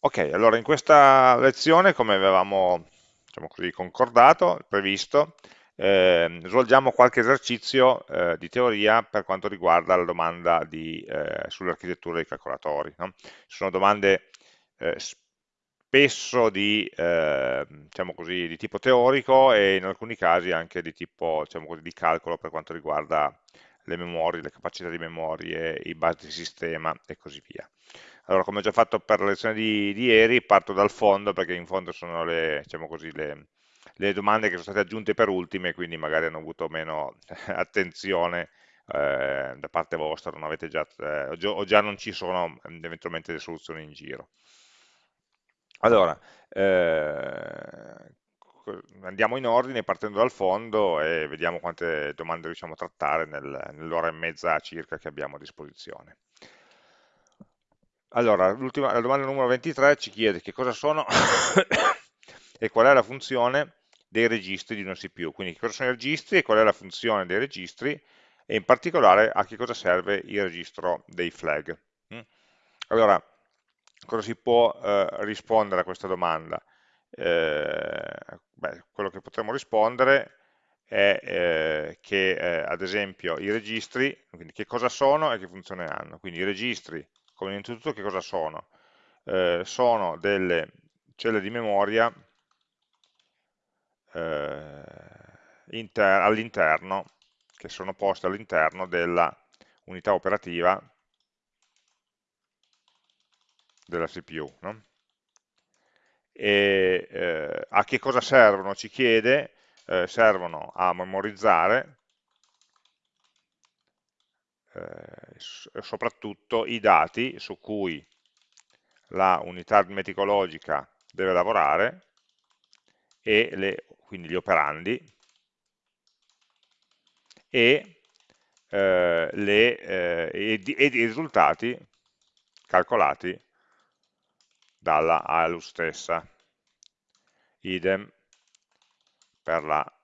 Ok, allora in questa lezione, come avevamo diciamo così, concordato, previsto, eh, svolgiamo qualche esercizio eh, di teoria per quanto riguarda la domanda eh, sull'architettura dei calcolatori. No? Sono domande eh, spesso di, eh, diciamo così, di, tipo teorico e in alcuni casi anche di tipo diciamo così, di calcolo per quanto riguarda le memorie, le capacità di memorie, i basi di sistema e così via. Allora, come ho già fatto per la lezione di, di ieri, parto dal fondo perché in fondo sono le, diciamo così, le, le domande che sono state aggiunte per ultime, quindi magari hanno avuto meno attenzione eh, da parte vostra, non avete già, eh, o già non ci sono eventualmente delle soluzioni in giro. Allora, eh, andiamo in ordine partendo dal fondo e vediamo quante domande riusciamo a trattare nel, nell'ora e mezza circa che abbiamo a disposizione. Allora, la domanda numero 23 ci chiede che cosa sono e qual è la funzione dei registri di una CPU, quindi che cosa sono i registri e qual è la funzione dei registri e in particolare a che cosa serve il registro dei flag. Mm? Allora, cosa si può eh, rispondere a questa domanda? Eh, beh, quello che potremmo rispondere è eh, che eh, ad esempio i registri, quindi che cosa sono e che funzione hanno, quindi i registri come innanzitutto che cosa sono? Eh, sono delle celle di memoria eh, all'interno, che sono poste all'interno della unità operativa della CPU. No? E eh, a che cosa servono? Ci chiede, eh, servono a memorizzare eh, soprattutto i dati su cui la unità aritmetico-logica deve lavorare e le, quindi gli operandi e, eh, le, eh, e, e, i risultati calcolati dalla ALU stessa idem per la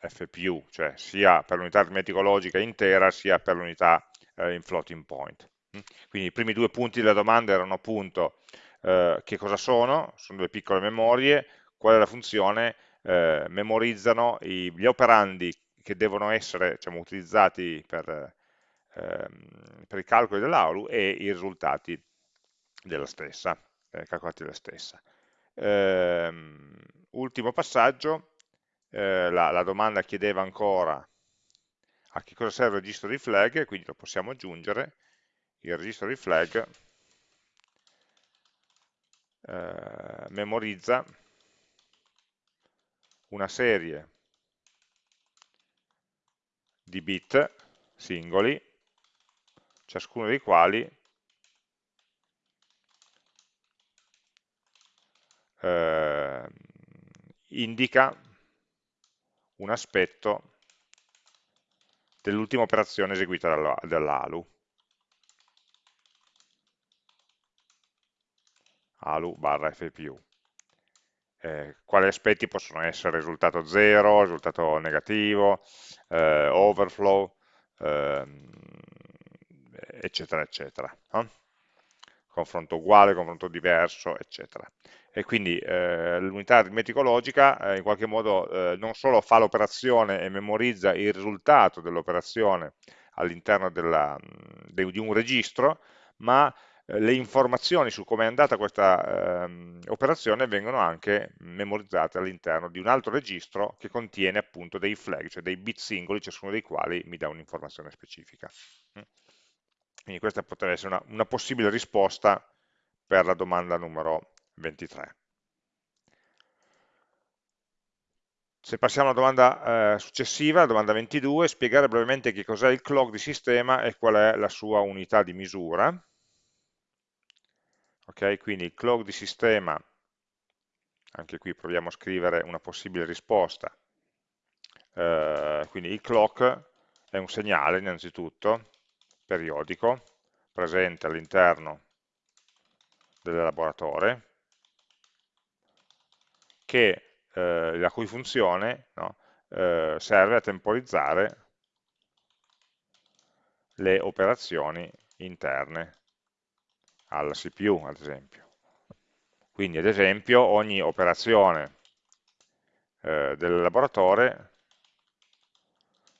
FPU, cioè sia per l'unità aritmetico-logica intera sia per l'unità eh, in floating point. Mm? Quindi i primi due punti della domanda erano appunto eh, che cosa sono, sono delle piccole memorie, qual è la funzione, eh, memorizzano i, gli operandi che devono essere diciamo, utilizzati per, ehm, per, i calcoli dell'AULU e i risultati della stessa, eh, calcolati della stessa. Ehm, ultimo passaggio, eh, la, la domanda chiedeva ancora a che cosa serve il registro di flag, quindi lo possiamo aggiungere, il registro di flag eh, memorizza una serie di bit singoli, ciascuno dei quali eh, indica un aspetto dell'ultima operazione eseguita dall'ALU. ALU barra FPU. Eh, quali aspetti possono essere risultato 0, risultato negativo, eh, overflow, eh, eccetera, eccetera. No? Confronto uguale, confronto diverso, eccetera e quindi eh, l'unità aritmetico-logica eh, in qualche modo eh, non solo fa l'operazione e memorizza il risultato dell'operazione all'interno di un registro, ma eh, le informazioni su come è andata questa ehm, operazione vengono anche memorizzate all'interno di un altro registro che contiene appunto dei flag, cioè dei bit singoli, ciascuno dei quali mi dà un'informazione specifica. Quindi questa potrebbe essere una, una possibile risposta per la domanda numero 23. Se passiamo alla domanda eh, successiva, la domanda 22, spiegare brevemente che cos'è il clock di sistema e qual è la sua unità di misura. Ok, quindi il clock di sistema, anche qui proviamo a scrivere una possibile risposta. Eh, quindi il clock è un segnale innanzitutto, periodico, presente all'interno dell'elaboratore, che, eh, la cui funzione no, eh, serve a temporizzare le operazioni interne alla CPU, ad esempio. Quindi ad esempio ogni operazione eh, dell'elaboratore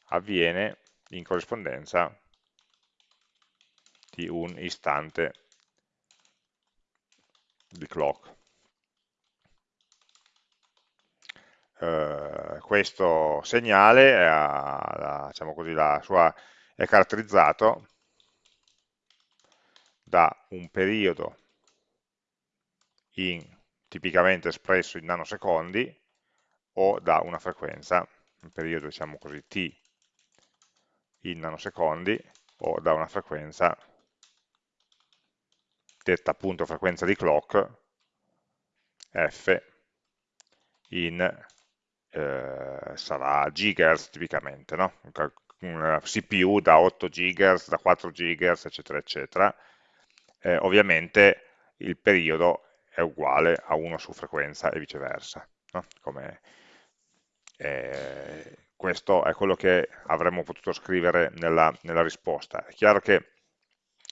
avviene in corrispondenza di un istante di clock. Eh, questo segnale la, diciamo così, sua, è caratterizzato da un periodo in, tipicamente espresso in nanosecondi o da una frequenza, un periodo diciamo così t in nanosecondi o da una frequenza detta appunto frequenza di clock f in eh, sarà gigahertz tipicamente, no? una CPU da 8 GHz, da 4 GHz, eccetera, eccetera. Eh, ovviamente il periodo è uguale a 1 su frequenza e viceversa. No? Come, eh, questo è quello che avremmo potuto scrivere nella, nella risposta. È chiaro che,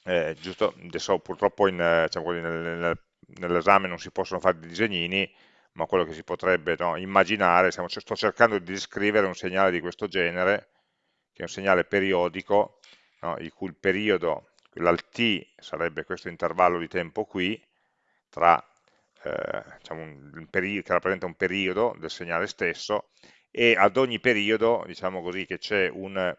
eh, giusto, adesso purtroppo diciamo nel, nell'esame non si possono fare dei disegnini, ma quello che si potrebbe no, immaginare, stiamo, sto cercando di descrivere un segnale di questo genere, che è un segnale periodico, no, il cui periodo, l'alt sarebbe questo intervallo di tempo qui, tra, eh, diciamo un, che rappresenta un periodo del segnale stesso, e ad ogni periodo, diciamo così, che c'è un,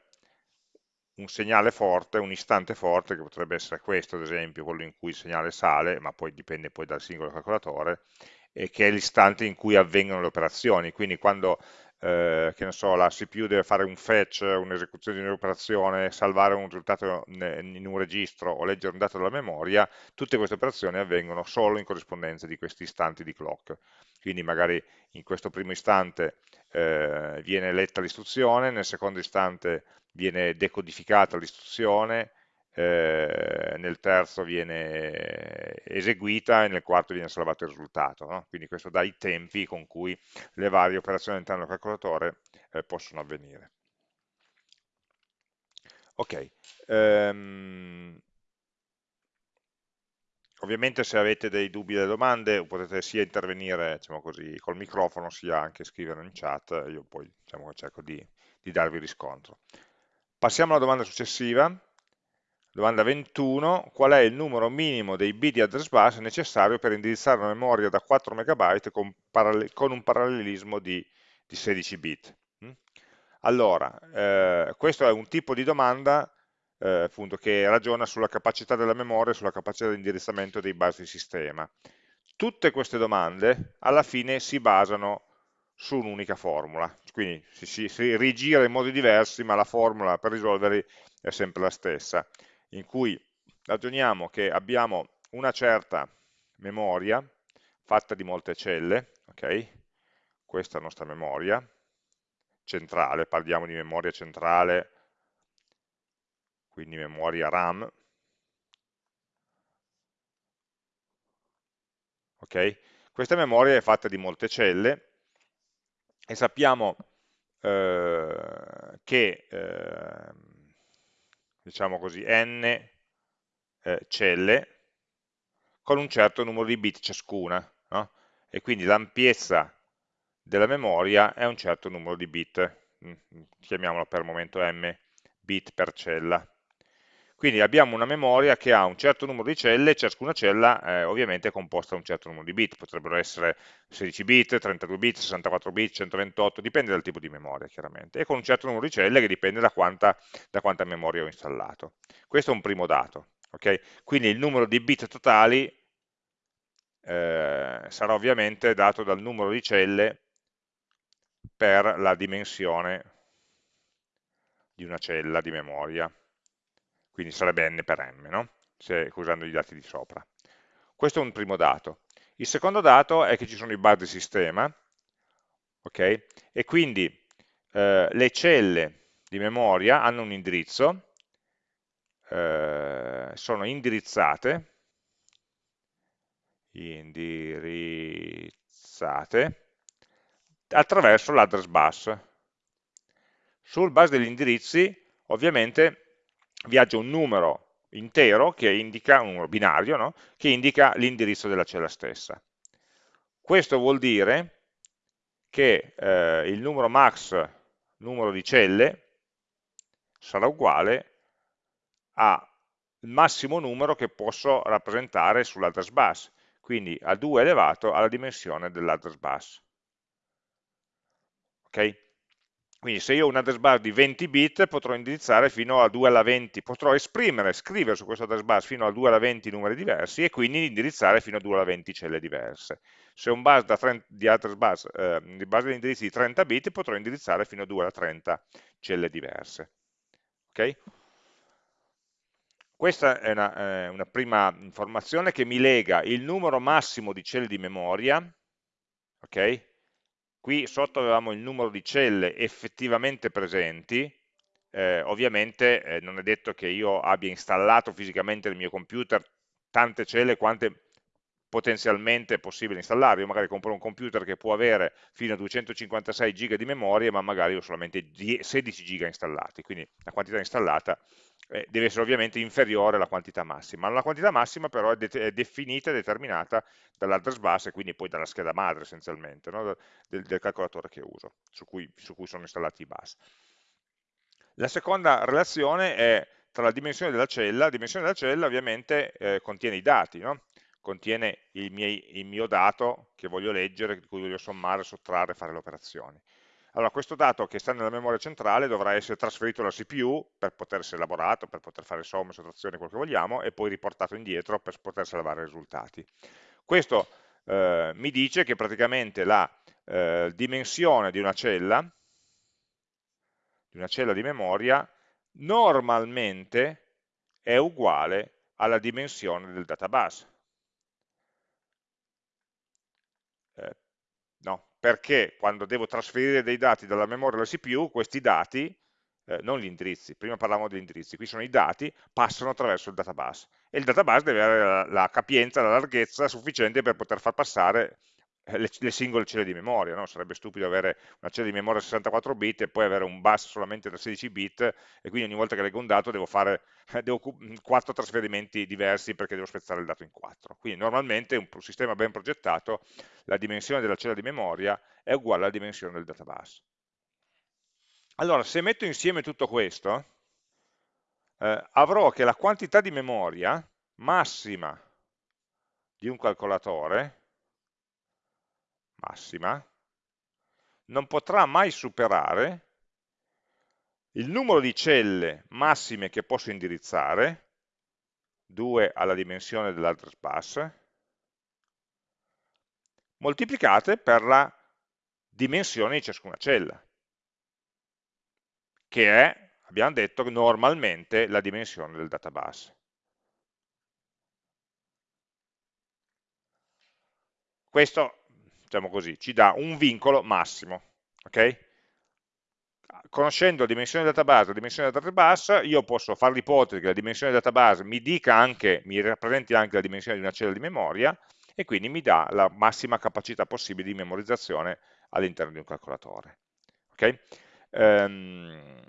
un segnale forte, un istante forte, che potrebbe essere questo ad esempio, quello in cui il segnale sale, ma poi dipende poi dal singolo calcolatore, e che è l'istante in cui avvengono le operazioni, quindi quando eh, che so, la CPU deve fare un fetch, un'esecuzione di un'operazione, salvare un risultato in un registro o leggere un dato dalla memoria, tutte queste operazioni avvengono solo in corrispondenza di questi istanti di clock. Quindi magari in questo primo istante eh, viene letta l'istruzione, nel secondo istante viene decodificata l'istruzione, eh, nel terzo viene eseguita e nel quarto viene salvato il risultato. No? Quindi questo dà i tempi con cui le varie operazioni all'interno del calcolatore eh, possono avvenire. Ok, um, ovviamente se avete dei dubbi o delle domande potete sia intervenire diciamo così, col microfono sia anche scrivere in chat, io poi diciamo, cerco di, di darvi riscontro. Passiamo alla domanda successiva, Domanda 21, qual è il numero minimo dei bit di address bus necessario per indirizzare una memoria da 4 MB con, con un parallelismo di, di 16 bit? Mm? Allora, eh, questo è un tipo di domanda eh, appunto, che ragiona sulla capacità della memoria e sulla capacità di indirizzamento dei bus di sistema. Tutte queste domande alla fine si basano su un'unica formula, quindi si, si, si rigira in modi diversi, ma la formula per risolverli è sempre la stessa in cui ragioniamo che abbiamo una certa memoria fatta di molte celle, ok? Questa è la nostra memoria centrale, parliamo di memoria centrale, quindi memoria RAM, ok? Questa memoria è fatta di molte celle e sappiamo eh, che eh, diciamo così, n eh, celle con un certo numero di bit ciascuna, no? e quindi l'ampiezza della memoria è un certo numero di bit, mm, chiamiamolo per il momento m, bit per cella. Quindi abbiamo una memoria che ha un certo numero di celle, ciascuna cella eh, ovviamente è composta da un certo numero di bit, potrebbero essere 16 bit, 32 bit, 64 bit, 128, dipende dal tipo di memoria chiaramente, e con un certo numero di celle che dipende da quanta, da quanta memoria ho installato. Questo è un primo dato, okay? quindi il numero di bit totali eh, sarà ovviamente dato dal numero di celle per la dimensione di una cella di memoria quindi sarebbe n per m, no? Se, usando i dati di sopra. Questo è un primo dato. Il secondo dato è che ci sono i bus di sistema, ok? E quindi eh, le celle di memoria hanno un indirizzo, eh, sono indirizzate, indirizzate attraverso l'address bus. Sul bus degli indirizzi, ovviamente, viaggia un numero intero che indica, un numero binario, no? che indica l'indirizzo della cella stessa. Questo vuol dire che eh, il numero max, numero di celle, sarà uguale al massimo numero che posso rappresentare sull'address bus, quindi a 2 elevato alla dimensione dell'address bus. Ok? Quindi se io ho un address bus di 20 bit potrò indirizzare fino a 2 alla 20, potrò esprimere, scrivere su questo address bus fino a 2 alla 20 numeri diversi e quindi indirizzare fino a 2 alla 20 celle diverse. Se ho un bus 30, di address bus, eh, di base di indirizzi di 30 bit potrò indirizzare fino a 2 alla 30 celle diverse. Ok? Questa è una, eh, una prima informazione che mi lega il numero massimo di celle di memoria, ok? Qui sotto avevamo il numero di celle effettivamente presenti, eh, ovviamente eh, non è detto che io abbia installato fisicamente nel mio computer tante celle quante potenzialmente possibile installare, io magari compro un computer che può avere fino a 256 giga di memoria, ma magari ho solamente 16 giga installati, quindi la quantità installata eh, deve essere ovviamente inferiore alla quantità massima. La quantità massima però è, de è definita e determinata dall'address bus e quindi poi dalla scheda madre essenzialmente, no? del, del, calcolatore che uso, su cui, su cui sono installati i bus. La seconda relazione è tra la dimensione della cella, la dimensione della cella ovviamente eh, contiene i dati, no? Contiene il, miei, il, mio dato che voglio leggere, di cui voglio sommare, sottrarre, fare le operazioni. Allora, questo dato che sta nella memoria centrale dovrà essere trasferito alla CPU per poter essere elaborato, per poter fare somme, sottrazioni, quello che vogliamo, e poi riportato indietro per poter salvare i risultati. Questo eh, mi dice che praticamente la eh, dimensione di una cella, di una cella di memoria, normalmente è uguale alla dimensione del database. Eh, no, perché quando devo trasferire dei dati dalla memoria alla CPU, questi dati, eh, non gli indirizzi, prima parlavamo degli indirizzi, qui sono i dati, passano attraverso il database. E il database deve avere la, la capienza, la larghezza sufficiente per poter far passare le, le, singole celle di memoria, no? sarebbe stupido avere una cella di memoria 64 bit e poi avere un bus solamente da 16 bit e quindi ogni volta che leggo un dato devo fare devo quattro trasferimenti diversi perché devo spezzare il dato in quattro. Quindi normalmente un, un sistema ben progettato, la dimensione della cella di memoria è uguale alla dimensione del database. Allora, se metto insieme tutto questo, eh, avrò che la quantità di memoria massima di un calcolatore massima non potrà mai superare il numero di celle massime che posso indirizzare, 2 alla dimensione dell'address bus, moltiplicate per la dimensione di ciascuna cella, che è, abbiamo detto, normalmente la dimensione del database. Questo diciamo così, ci dà un vincolo massimo. Okay? Conoscendo la dimensione del database la dimensione del database, io posso fare l'ipotesi che la dimensione del database mi dica anche, mi rappresenti anche la dimensione di una cella di memoria e quindi mi dà la massima capacità possibile di memorizzazione all'interno di un calcolatore. Okay? Um,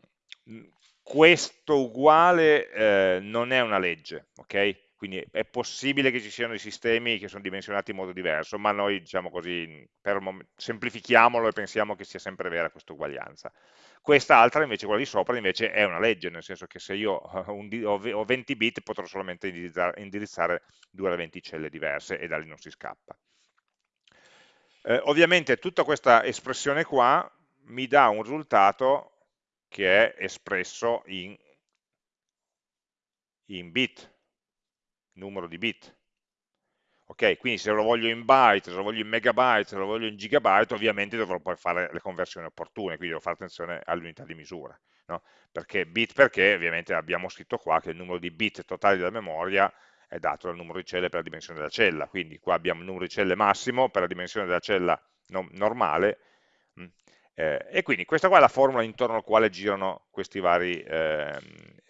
questo uguale eh, non è una legge, ok? Quindi è possibile che ci siano dei sistemi che sono dimensionati in modo diverso, ma noi diciamo così, semplifichiamolo e pensiamo che sia sempre vera questa uguaglianza. Quest'altra invece, quella di sopra, invece è una legge, nel senso che se io ho 20 bit potrò solamente indirizzare, indirizzare 2 alle 20 celle diverse e da lì non si scappa. Eh, ovviamente tutta questa espressione qua mi dà un risultato che è espresso in, in bit, numero di bit. Ok, quindi se lo voglio in byte, se lo voglio in megabyte, se lo voglio in gigabyte, ovviamente dovrò poi fare le conversioni opportune, quindi devo fare attenzione all'unità di misura. No? Perché bit perché ovviamente abbiamo scritto qua che il numero di bit totali della memoria è dato dal numero di celle per la dimensione della cella, quindi qua abbiamo il numero di celle massimo per la dimensione della cella no, normale, mm, eh, e quindi questa qua è la formula intorno alla quale girano questi vari eh,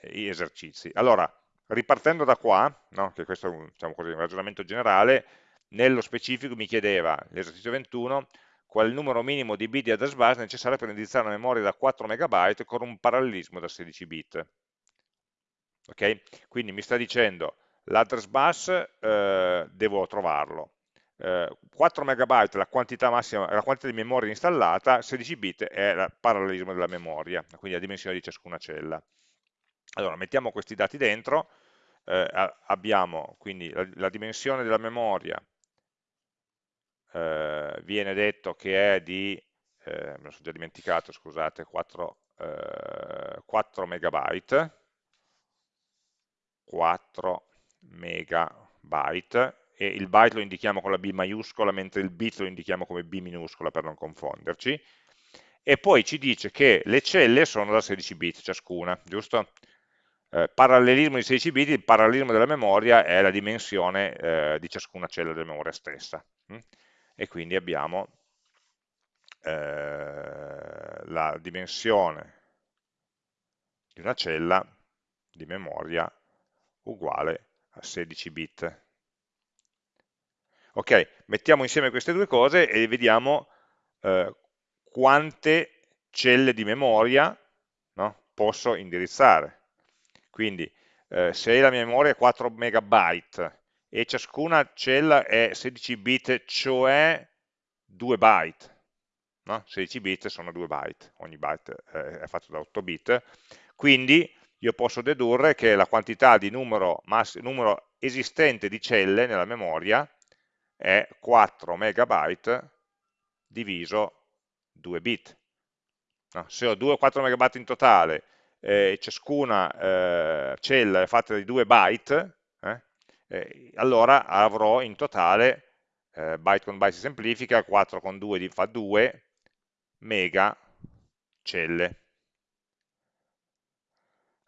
esercizi. Allora, ripartendo da qua, no, che questo è un, diciamo così, un ragionamento generale, nello specifico mi chiedeva l'esercizio 21 qual è il numero minimo di bit di address bus necessario per indirizzare una memoria da 4 MB con un parallelismo da 16 bit. Ok? Quindi mi sta dicendo l'address bus eh, devo trovarlo, eh, 4 MB è la quantità massima, la quantità di memoria installata, 16 bit è il parallelismo della memoria, quindi la dimensione di ciascuna cella. Allora, mettiamo questi dati dentro, eh, abbiamo quindi la, la, dimensione della memoria, eh, viene detto che è di, eh, me lo sono già dimenticato, scusate, 4, 4 MB, 4 megabyte e il byte lo indichiamo con la B maiuscola mentre il bit lo indichiamo come B minuscola per non confonderci e poi ci dice che le celle sono da 16 bit ciascuna, giusto? Eh, parallelismo di 16 bit, il parallelismo della memoria è la dimensione eh, di ciascuna cella della memoria stessa hm? e quindi abbiamo eh, la dimensione di una cella di memoria uguale a 16 bit. Ok, mettiamo insieme queste due cose e vediamo eh, quante celle di memoria no, posso indirizzare. Quindi eh, se la mia memoria è 4 megabyte e ciascuna cella è 16 bit, cioè 2 byte, no? 16 bit sono 2 byte, ogni byte eh, è fatto da 8 bit, quindi io posso dedurre che la quantità di numero, numero esistente di celle nella memoria è 4 megabyte diviso 2 bit. No, se ho 2 o 4 megabyte in totale e eh, ciascuna eh, cella è fatta di 2 byte, eh, allora avrò in totale, byte con byte si semplifica, 4 con 2 fa 2 mega celle.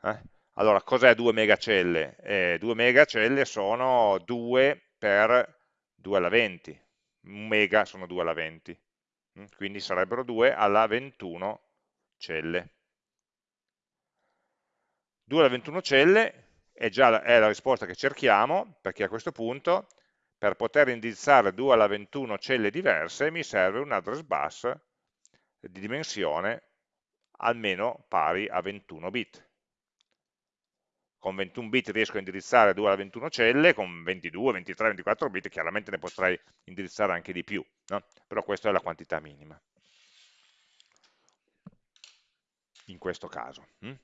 Eh? Allora, cos'è 2 megacelle? Eh, 2 megacelle sono 2 per 2 alla 20, un mega sono 2 alla 20, mm, quindi sarebbero 2 alla 21 celle. 2 alla 21 celle è già la, è la risposta che cerchiamo, perché a questo punto per poter indirizzare 2 alla 21 celle diverse mi serve un address bus di dimensione almeno pari a 21 bit con 21 bit riesco a indirizzare 2 alla 21 celle, con 22, 23, 24 bit chiaramente ne potrei indirizzare anche di più, no? però questa è la quantità minima in questo caso. Hm?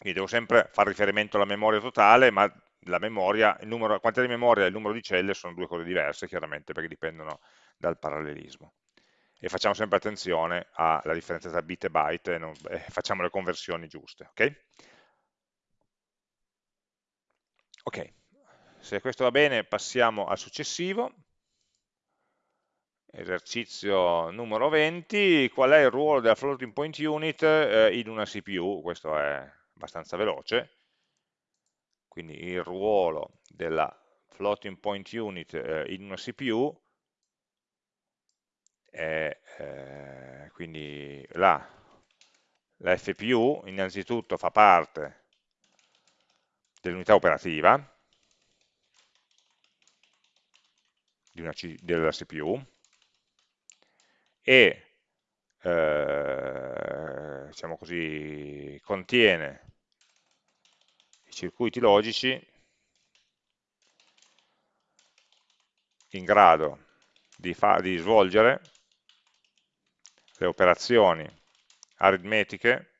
Quindi devo sempre fare riferimento alla memoria totale, ma la, memoria, numero, la quantità di memoria e il numero di celle sono due cose diverse, chiaramente, perché dipendono dal parallelismo. E facciamo sempre attenzione alla differenza tra bit e byte e, non, e facciamo le conversioni giuste. Okay? Ok, se questo va bene passiamo al successivo, esercizio numero 20, qual è il ruolo della floating point unit eh, in una CPU? Questo è abbastanza veloce, quindi il ruolo della floating point unit eh, in una CPU è eh, quindi la, la FPU innanzitutto fa parte dell'unità operativa C, della CPU e eh, diciamo così, contiene i circuiti logici in grado di, di svolgere le operazioni aritmetiche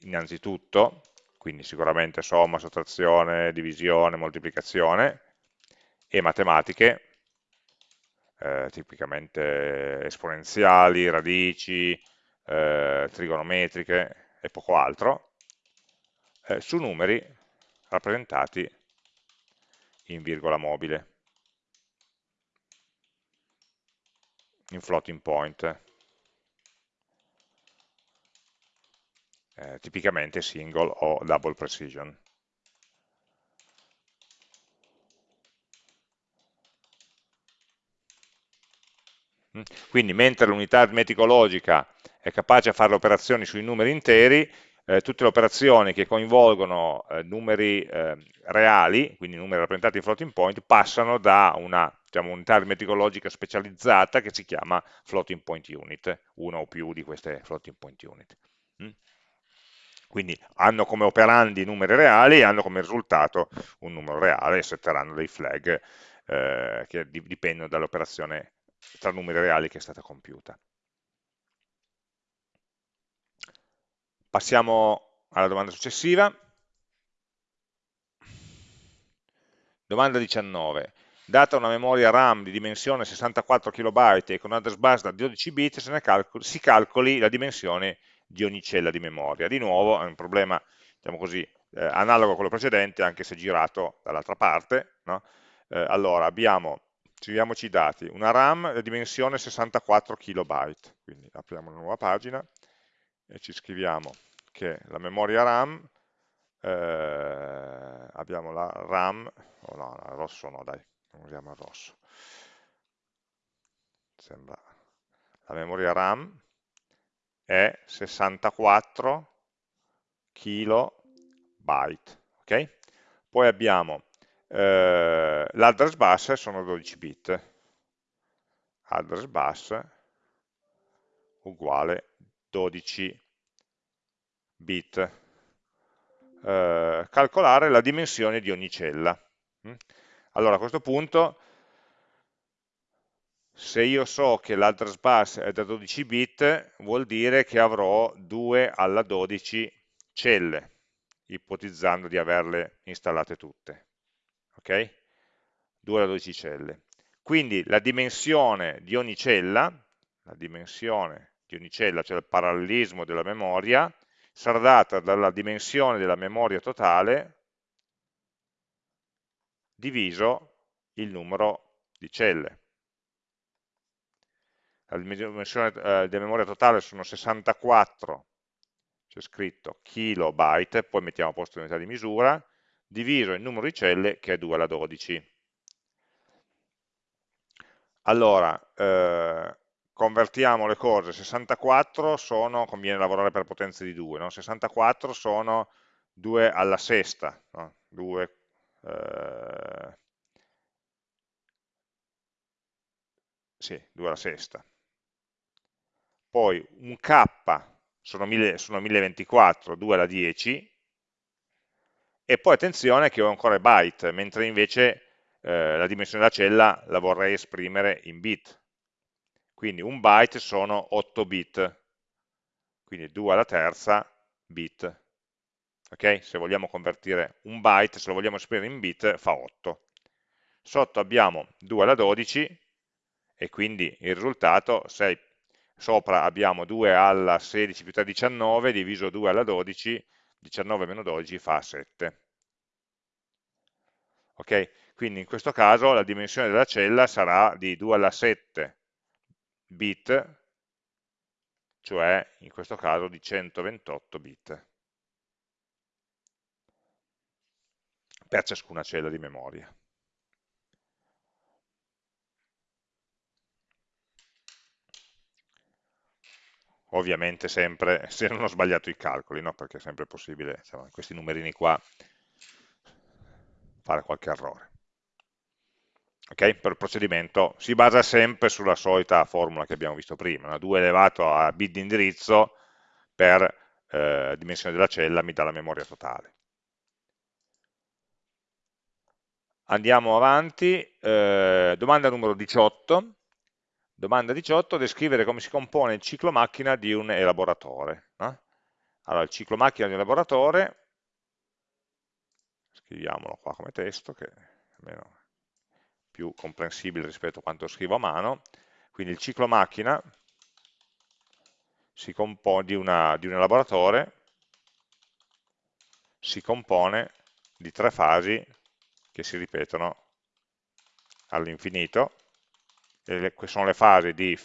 innanzitutto quindi sicuramente somma, sottrazione, divisione, moltiplicazione, e matematiche, eh, tipicamente esponenziali, radici, eh, trigonometriche e poco altro, eh, su numeri rappresentati in virgola mobile, in floating point. eh, tipicamente single o double precision. Mm. Quindi mentre l'unità aritmetico-logica è capace di fare le operazioni sui numeri interi, eh, tutte le operazioni che coinvolgono eh, numeri eh, reali, quindi numeri rappresentati in floating point, passano da una diciamo, unità aritmetico-logica specializzata che si chiama floating point unit, una o più di queste floating point unit. Mm? Quindi hanno come operandi numeri reali e hanno come risultato un numero reale e setteranno dei flag eh, che dipendono dall'operazione tra numeri reali che è stata compiuta. Passiamo alla domanda successiva. Domanda 19. Data una memoria RAM di dimensione 64 KB e con address bus da 12 bit, calcoli, si calcoli la dimensione di ogni cella di memoria. Di nuovo è un problema diciamo così, eh, analogo a quello precedente, anche se girato dall'altra parte. No? Eh, allora, abbiamo, scriviamoci i dati, una RAM di dimensione 64 KB, quindi apriamo una nuova pagina e ci scriviamo che la memoria RAM, eh, abbiamo la RAM, oh no, no, rosso no dai, non usiamo il rosso, sembra, la memoria RAM è 64 kilobyte, ok? Poi abbiamo eh, l'address bus sono 12 bit, address bus uguale 12 bit. Eh, calcolare la dimensione di ogni cella. Mm? Allora a questo punto se io so che l'address bus è da 12 bit vuol dire che avrò 2 alla 12 celle, ipotizzando di averle installate tutte. Ok? 2 alla 12 celle. Quindi la dimensione di ogni cella, la dimensione di ogni cella, cioè il parallelismo della memoria, sarà data dalla dimensione della memoria totale diviso il numero di celle. La dimensione eh, della memoria totale sono 64 c'è scritto kilobyte, poi mettiamo a posto l'unità di misura, diviso il numero di celle che è 2 alla 12. Allora, eh, convertiamo le cose, 64 sono, conviene lavorare per potenze di 2, no? 64 sono 2 alla sesta, no? 2, eh, sì, 2 alla sesta. Poi un k sono, 1000, sono 1024, 2 alla 10, e poi attenzione che ho ancora byte, mentre invece eh, la dimensione della cella la vorrei esprimere in bit. Quindi un byte sono 8 bit, quindi 2 alla terza bit. Okay? Se vogliamo convertire un byte, se lo vogliamo esprimere in bit, fa 8. Sotto abbiamo 2 alla 12 e quindi il risultato 6 sopra abbiamo 2 alla 16 più 3 19, diviso 2 alla 12, 19 meno 12 fa 7. Ok? Quindi in questo caso la dimensione della cella sarà di 2 alla 7 bit, cioè in questo caso di 128 bit per ciascuna cella di memoria. ovviamente sempre se non ho sbagliato i calcoli, no? perché è sempre possibile in questi numerini qua fare qualche errore. Ok? Per il procedimento si basa sempre sulla solita formula che abbiamo visto prima, no? 2 elevato a bit di indirizzo per eh, dimensione della cella mi dà la memoria totale. Andiamo avanti, eh, domanda numero 18, Domanda 18, descrivere come si compone il ciclo macchina di un elaboratore. No? Allora, il ciclo macchina di un elaboratore, scriviamolo qua come testo, che almeno più comprensibile rispetto a quanto scrivo a mano, quindi il ciclo macchina si di, una, di un elaboratore, si compone di tre fasi che si ripetono all'infinito, le, sono le fasi di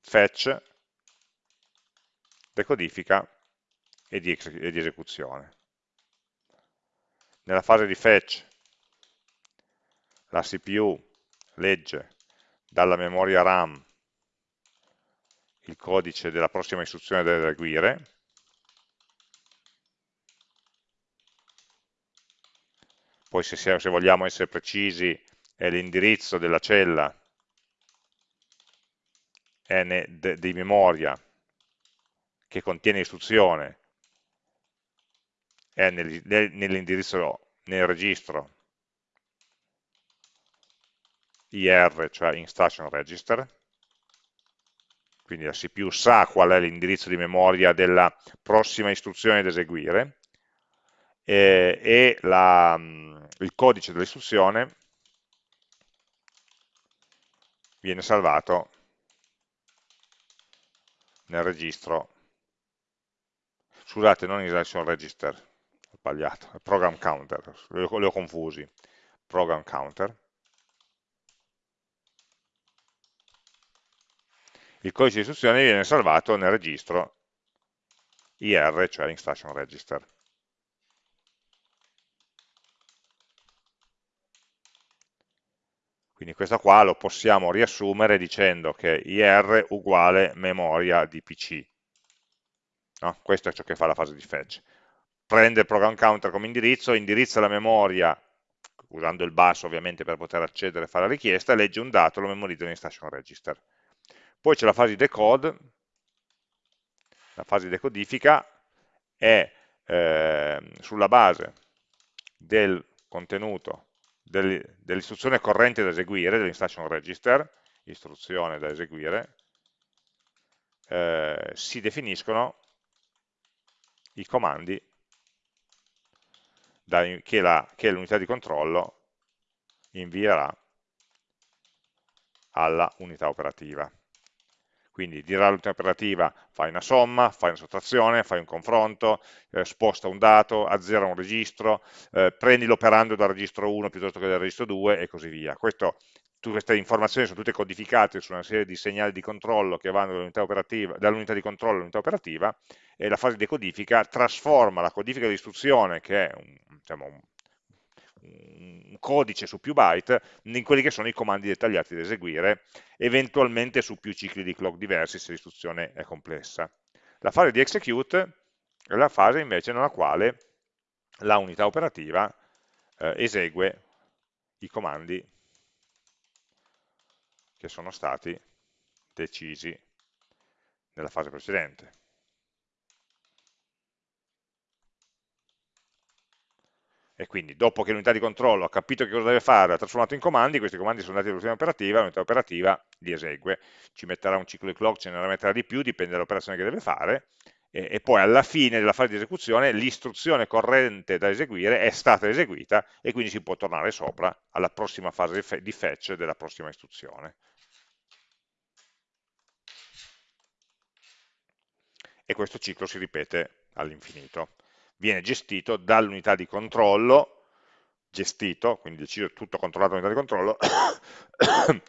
fetch, decodifica di, e di esecuzione. Nella fase di fetch la CPU legge dalla memoria RAM il codice della prossima istruzione da eseguire, poi se, se vogliamo essere precisi è l'indirizzo della cella di memoria che contiene istruzione è nell'indirizzo nel registro IR, cioè Instruction Register, quindi la CPU sa qual è l'indirizzo di memoria della prossima istruzione da eseguire, e, e la, il codice dell'istruzione viene salvato nel registro, scusate, non instruction register, ho sbagliato, program counter, li ho, li ho confusi, program counter, il codice di istruzione viene salvato nel registro IR, cioè instruction register. Quindi questo qua lo possiamo riassumere dicendo che IR uguale memoria di PC. No? Questo è ciò che fa la fase di fetch. Prende il program counter come indirizzo, indirizza la memoria, usando il bus ovviamente per poter accedere e fare la richiesta, legge un dato e lo memorizza in station register. Poi c'è la fase di decode, la fase di decodifica è eh, sulla base del contenuto dell'istruzione corrente da eseguire, dell'instruction register, istruzione da eseguire, eh, si definiscono i comandi da, che l'unità di controllo invierà alla unità operativa. Quindi dirà all'unità operativa fai una somma, fai una sottrazione, fai un confronto, eh, sposta un dato, azzera un registro, eh, prendi l'operando dal registro 1 piuttosto che dal registro 2 e così via. Questo, tutte queste informazioni sono tutte codificate su una serie di segnali di controllo che vanno dall'unità dall di controllo all'unità operativa e la fase di decodifica trasforma la codifica di istruzione, che è un, diciamo, un un codice su più byte in quelli che sono i comandi dettagliati da eseguire, eventualmente su più cicli di clock diversi se l'istruzione è complessa. La fase di execute è la fase invece nella quale la unità operativa eh, esegue i comandi che sono stati decisi nella fase precedente. E quindi dopo che l'unità di controllo ha capito che cosa deve fare, ha trasformato in comandi, questi comandi sono andati all'unità operativa, l'unità operativa li esegue, ci metterà un ciclo di clock, ce ne metterà di più, dipende dall'operazione che deve fare, e, e, poi alla fine della fase di esecuzione l'istruzione corrente da eseguire è stata eseguita e quindi si può tornare sopra alla prossima fase di fetch della prossima istruzione. E questo ciclo si ripete all'infinito viene gestito dall'unità di controllo, gestito, quindi deciso tutto controllato dall'unità di controllo,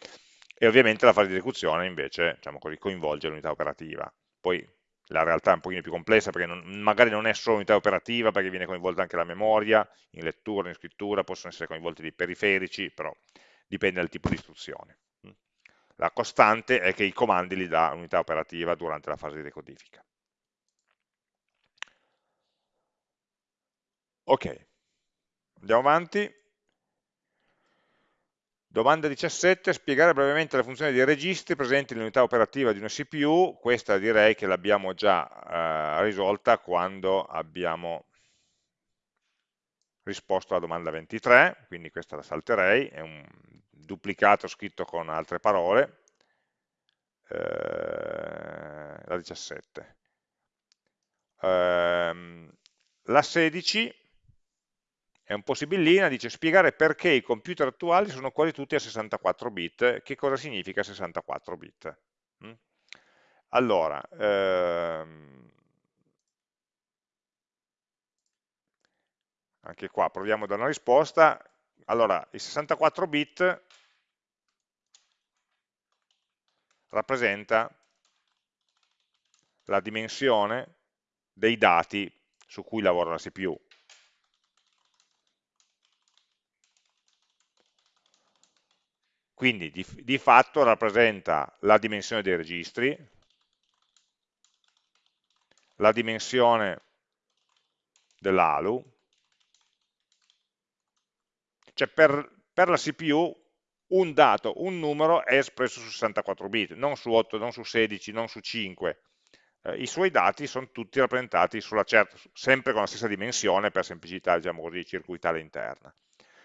e ovviamente la fase di esecuzione invece diciamo così, coinvolge l'unità operativa. Poi la realtà è un pochino più complessa perché non, magari non è solo l'unità operativa, perché viene coinvolta anche la memoria, in lettura, in scrittura, possono essere coinvolti dei periferici, però dipende dal tipo di istruzione. La costante è che i comandi li dà l'unità operativa durante la fase di decodifica. Ok, andiamo avanti. Domanda 17, spiegare brevemente la funzione dei registri presenti nell'unità operativa di una CPU, questa direi che l'abbiamo già eh, risolta quando abbiamo risposto alla domanda 23, quindi questa la salterei, è un duplicato scritto con altre parole, eh, la 17. Eh, la 16 è un po' sibillina, dice spiegare perché i computer attuali sono quasi tutti a 64 bit, che cosa significa 64 bit. Mm? Allora, ehm, anche qua proviamo a dare una risposta, allora i 64 bit rappresenta la dimensione dei dati su cui lavora la CPU. Quindi di, di fatto rappresenta la dimensione dei registri, la dimensione dell'ALU, cioè per, per, la CPU un dato, un numero è espresso su 64 bit, non su 8, non su 16, non su 5. Eh, I suoi dati sono tutti rappresentati certa, sempre con la stessa dimensione per semplicità, diciamo così, circuitale interna.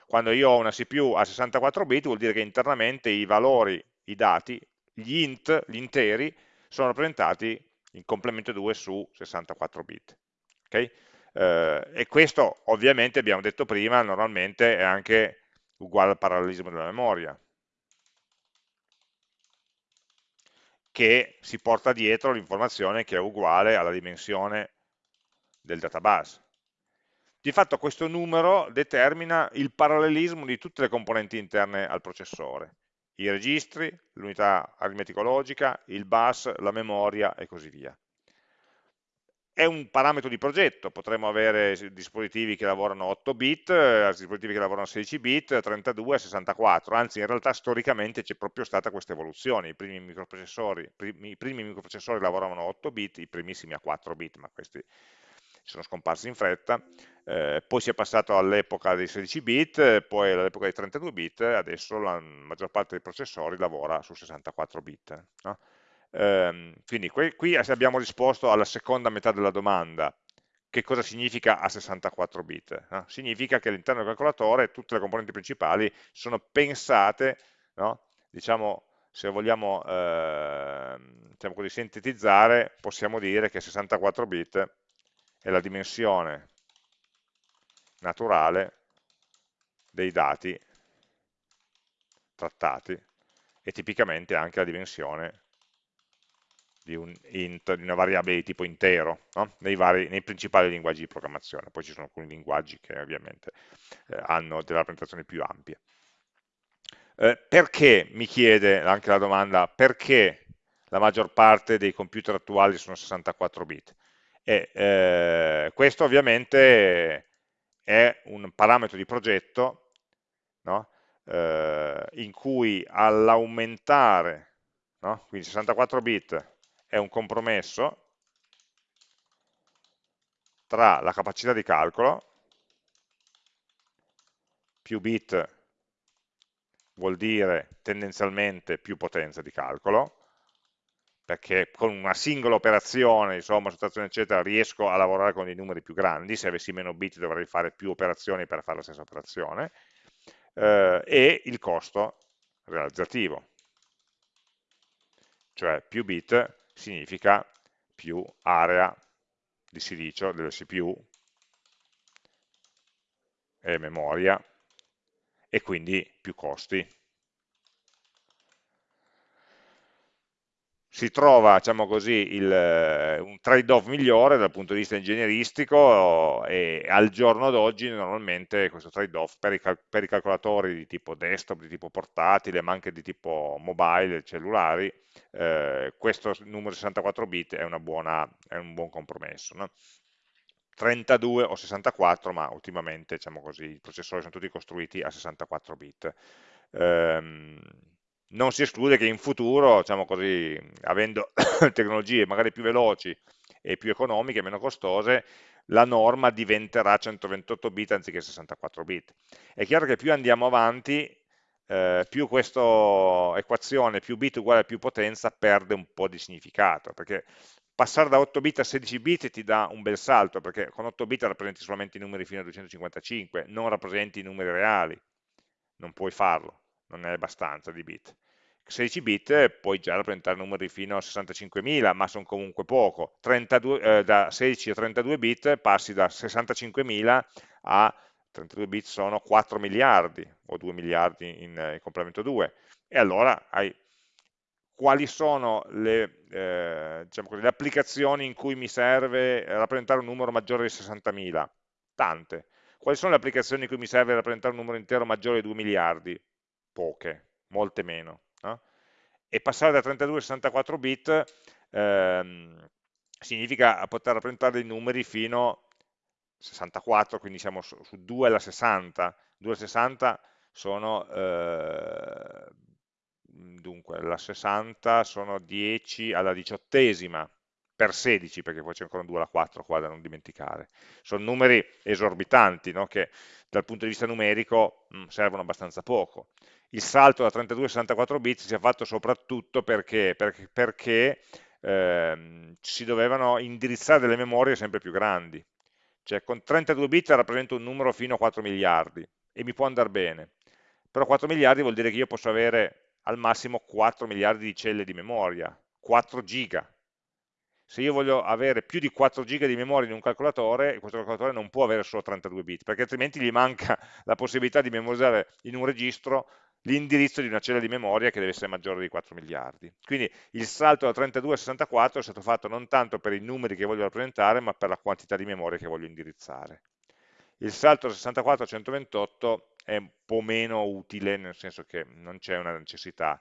Quando io ho una CPU a 64 bit vuol dire che internamente i valori, i dati, gli int, gli interi, sono rappresentati in complemento 2 su 64 bit. Okay? Eh, e questo ovviamente abbiamo detto prima, normalmente è anche uguale al parallelismo della memoria, che si porta dietro l'informazione che è uguale alla dimensione del database. Di fatto questo numero determina il parallelismo di tutte le componenti interne al processore, i registri, l'unità aritmetico-logica, il bus, la memoria e così via. È un parametro di progetto, potremmo avere dispositivi che lavorano 8 bit, eh, dispositivi che lavorano 16 bit, 32, 64, anzi in realtà storicamente c'è proprio stata questa evoluzione, i primi microprocessori, i primi microprocessori lavoravano 8 bit, i primissimi a 4 bit, ma questi sono scomparsi in fretta, eh, poi si è passato all'epoca dei 16 bit, poi all'epoca dei 32 bit, adesso la maggior parte dei processori lavora su 64 bit. No? Eh, quindi qui, qui abbiamo risposto alla seconda metà della domanda, che cosa significa a 64 bit? No? Significa che all'interno del calcolatore tutte le componenti principali sono pensate, no? diciamo, se vogliamo eh, diciamo così, sintetizzare, possiamo dire che 64 bit è la dimensione naturale dei dati trattati e tipicamente anche la dimensione di, un int, di una variabile di tipo intero no? nei, vari, nei, principali linguaggi di programmazione. Poi ci sono alcuni linguaggi che ovviamente eh, hanno delle rappresentazioni più ampie. Eh, perché, mi chiede anche la domanda, perché la maggior parte dei computer attuali sono 64 bit? E, eh, questo ovviamente è un parametro di progetto no? eh, in cui all'aumentare, no? quindi 64 bit è un compromesso tra la capacità di calcolo, più bit vuol dire tendenzialmente più potenza di calcolo, perché con una singola operazione, insomma, sottrazione eccetera, riesco a lavorare con dei numeri più grandi, se avessi meno bit dovrei fare più operazioni per fare la stessa operazione, eh, e il costo realizzativo, cioè più bit significa più area di silicio delle CPU e memoria e quindi più costi. Si trova, diciamo così, il, un trade-off migliore dal punto di vista ingegneristico e al giorno d'oggi normalmente questo trade-off per, per, i calcolatori di tipo desktop, di tipo portatile, ma anche di tipo mobile, cellulari, eh, questo numero 64 bit è, buona, è un buon compromesso. No? 32 o 64, ma ultimamente diciamo così, i processori sono tutti costruiti a 64 bit. Ehm, non si esclude che in futuro, diciamo così, avendo tecnologie magari più veloci e più economiche, meno costose, la norma diventerà 128 bit anziché 64 bit. È chiaro che più andiamo avanti, eh, più questa equazione più bit uguale a più potenza perde un po' di significato, perché passare da 8 bit a 16 bit ti dà un bel salto, perché con 8 bit rappresenti solamente i numeri fino a 255, non rappresenti i numeri reali, non puoi farlo, non è abbastanza di bit. 16 bit puoi già rappresentare numeri fino a 65.000, ma sono comunque poco. 32, eh, da 16 a 32 bit passi da 65.000 a 32 bit sono 4 miliardi o 2 miliardi in, in complemento 2 e allora hai quali sono le, eh, diciamo così, le, applicazioni in cui mi serve rappresentare un numero maggiore di 60.000? Tante. Quali sono le applicazioni in cui mi serve rappresentare un numero intero maggiore di 2 miliardi? Poche, molte meno. No? E passare da 32 a 64 bit ehm, significa poter rappresentare dei numeri fino 64, quindi siamo su, su 2 alla 60, 2 alla 60 sono, eh, dunque, la 60 sono 10 alla diciottesima, per 16, perché poi c'è ancora un 2 alla 4 qua da non dimenticare. Sono numeri esorbitanti, no? che dal punto di vista numerico mh, mm, servono abbastanza poco. Il salto da 32 a 64 bit si è fatto soprattutto perché, perché, perché ehm, si dovevano indirizzare delle memorie sempre più grandi, cioè con 32 bit rappresenta un numero fino a 4 miliardi e mi può andare bene, però 4 miliardi vuol dire che io posso avere al massimo 4 miliardi di celle di memoria, 4 giga. Se io voglio avere più di 4 giga di memoria in un calcolatore, questo calcolatore non può avere solo 32 bit, perché altrimenti gli manca la possibilità di memorizzare in un registro l'indirizzo di una cella di memoria che deve essere maggiore di 4 miliardi. Quindi il salto da 32 a 64 è stato fatto non tanto per i numeri che voglio rappresentare, ma per la quantità di memoria che voglio indirizzare. Il salto da 64 a 128 è un po' meno utile, nel senso che non c'è una necessità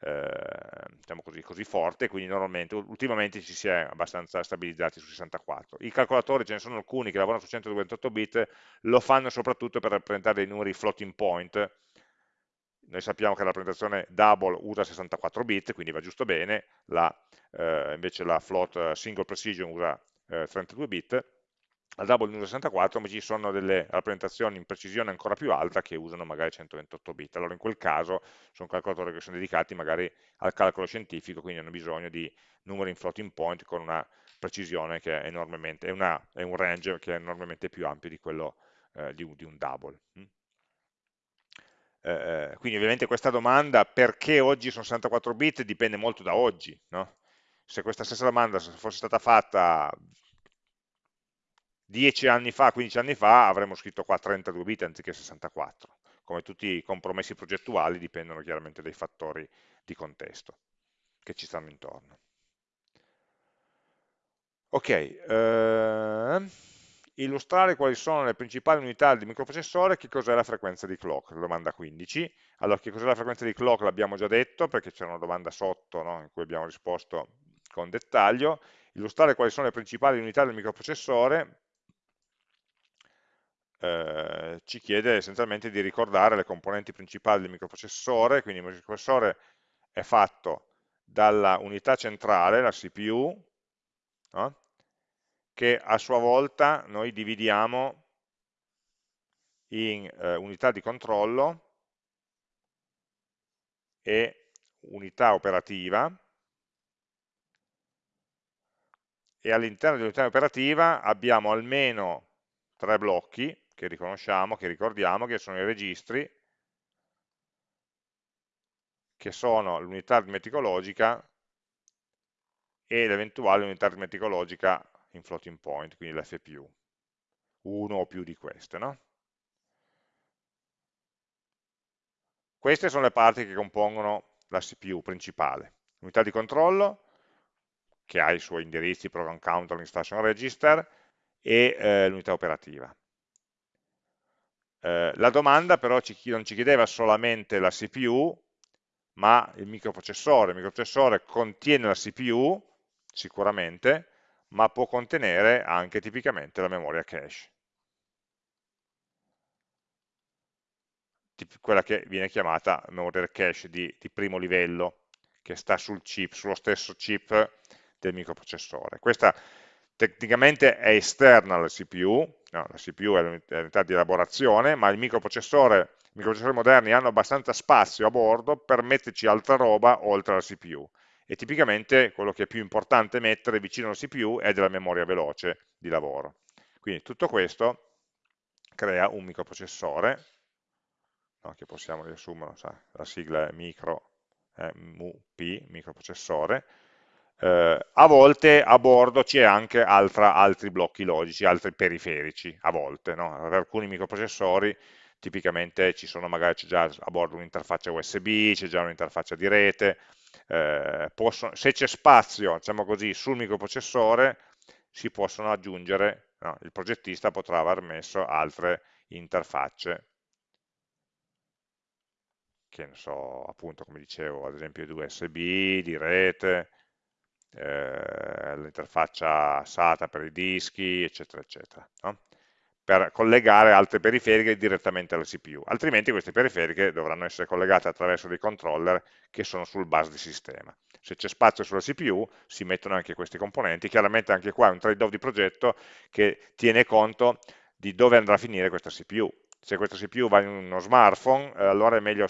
eh, diciamo così, così, forte, quindi normalmente, ultimamente ci si è abbastanza stabilizzati su 64. I calcolatori, ce ne sono alcuni che lavorano su 128 bit, lo fanno soprattutto per rappresentare dei numeri floating point, noi sappiamo che la rappresentazione double usa 64 bit, quindi va giusto bene, la, eh, invece la float eh, single precision usa eh, 32 bit, al double usa 64, ma ci sono delle rappresentazioni in precisione ancora più alta che usano magari 128 bit. Allora in quel caso sono calcolatori che sono dedicati magari al calcolo scientifico, quindi hanno bisogno di numeri in floating point con una precisione che è enormemente, è, una, è un range che è enormemente più ampio di quello eh, di, di, un double. Mm? Eh, quindi ovviamente questa domanda perché oggi sono 64 bit dipende molto da oggi, no? se questa stessa domanda fosse stata fatta 10 anni fa, 15 anni fa avremmo scritto qua 32 bit anziché 64, come tutti i compromessi progettuali dipendono chiaramente dai fattori di contesto che ci stanno intorno. Ok, eh, illustrare quali sono le principali unità di microprocessore, che cos'è la frequenza di clock, domanda 15. Allora, che cos'è la frequenza di clock l'abbiamo già detto, perché c'è una domanda sotto no, in cui abbiamo risposto con dettaglio. Illustrare quali sono le principali unità del microprocessore, eh, ci chiede essenzialmente di ricordare le componenti principali del microprocessore, quindi il microprocessore è fatto dalla unità centrale, la CPU, no? che a sua volta noi dividiamo in eh, unità di controllo e unità operativa e all'interno dell'unità operativa abbiamo almeno tre blocchi che riconosciamo, che ricordiamo, che sono i registri, che sono l'unità aritmetica logica e l'eventuale unità aritmetica logica in floating point, quindi l'FPU, uno o più di queste. No? Queste sono le parti che compongono la CPU principale. Unità di controllo, che ha i suoi indirizzi, program counter, instruction register, e eh, l'unità operativa. Eh, la domanda però ci, non ci chiedeva solamente la CPU, ma il microprocessore. Il microprocessore contiene la CPU, sicuramente, ma può contenere anche tipicamente la memoria cache. quella che viene chiamata memoria cache di, di primo livello, che sta sul chip, sullo stesso chip del microprocessore. Questa tecnicamente è esterna alla CPU, no, la CPU è l'unità di elaborazione, ma il microprocessore, i microprocessori moderni hanno abbastanza spazio a bordo per metterci altra roba oltre alla CPU e tipicamente quello che è più importante mettere vicino alla CPU è della memoria veloce di lavoro. Quindi tutto questo crea un microprocessore, no, che possiamo riassumere, la sigla è micro, eh, MUP, microprocessore, eh, a volte a bordo c'è anche altra, altri blocchi logici, altri periferici, a volte, no? per alcuni microprocessori tipicamente ci sono magari c'è già a bordo un'interfaccia USB, c'è già un'interfaccia di rete, eh, possono, se c'è spazio diciamo così, sul microprocessore si possono aggiungere, no, il progettista potrà aver messo altre interfacce che ne so, appunto come dicevo, ad esempio di USB, di rete, eh, l'interfaccia SATA per i dischi, eccetera, eccetera, no? per collegare altre periferiche direttamente alla CPU, altrimenti queste periferiche dovranno essere collegate attraverso dei controller che sono sul bus di sistema. Se c'è spazio sulla CPU si mettono anche questi componenti, chiaramente anche qua è un trade-off di progetto che tiene conto di dove andrà a finire questa CPU. Se questa CPU va in uno smartphone, eh, allora è meglio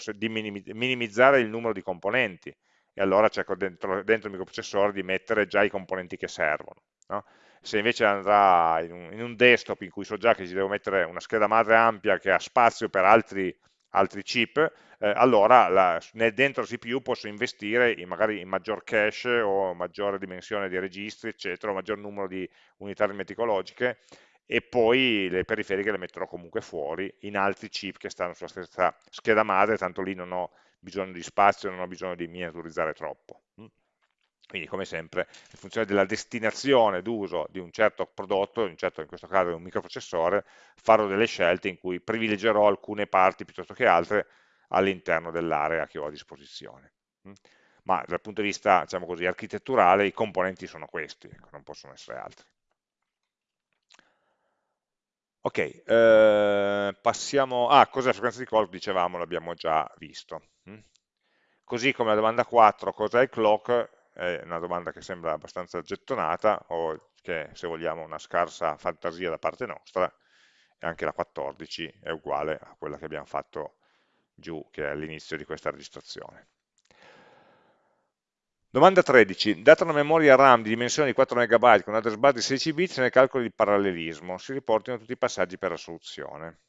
minimizzare il numero di componenti, e allora cerco dentro, dentro il microprocessore di mettere già i componenti che servono. No? se invece andrà in un, in un desktop in cui so già che ci devo mettere una scheda madre ampia che ha spazio per altri, altri chip, eh, allora la, nel, dentro CPU posso investire in, magari in maggior cache o maggiore dimensione di registri, eccetera, o maggior numero di unità aritmeticologiche e poi le periferiche le metterò comunque fuori in altri chip che stanno sulla stessa scheda madre, tanto lì non ho bisogno di spazio, non ho bisogno di miniaturizzare troppo. Mm. Quindi come sempre, in funzione della destinazione d'uso di un certo prodotto, in, certo, in questo caso un microprocessore, farò delle scelte in cui privilegerò alcune parti piuttosto che altre all'interno dell'area che ho a disposizione. Mm. Ma dal punto di vista, diciamo così, architetturale, i componenti sono questi, ecco, non possono essere altri. Ok, eh, passiamo... Ah, cos'è la frequenza di clock? Dicevamo, l'abbiamo già visto. Così come la domanda 4, cos'è il clock? È una domanda che sembra abbastanza gettonata, o che se vogliamo una scarsa fantasia da parte nostra, e anche la 14 è uguale a quella che abbiamo fatto giù, che è all'inizio di questa registrazione. Domanda 13. Data una memoria RAM di dimensione di 4 MB con address bus di 16 bit nel calcolo di parallelismo, si riportino tutti i passaggi per la soluzione.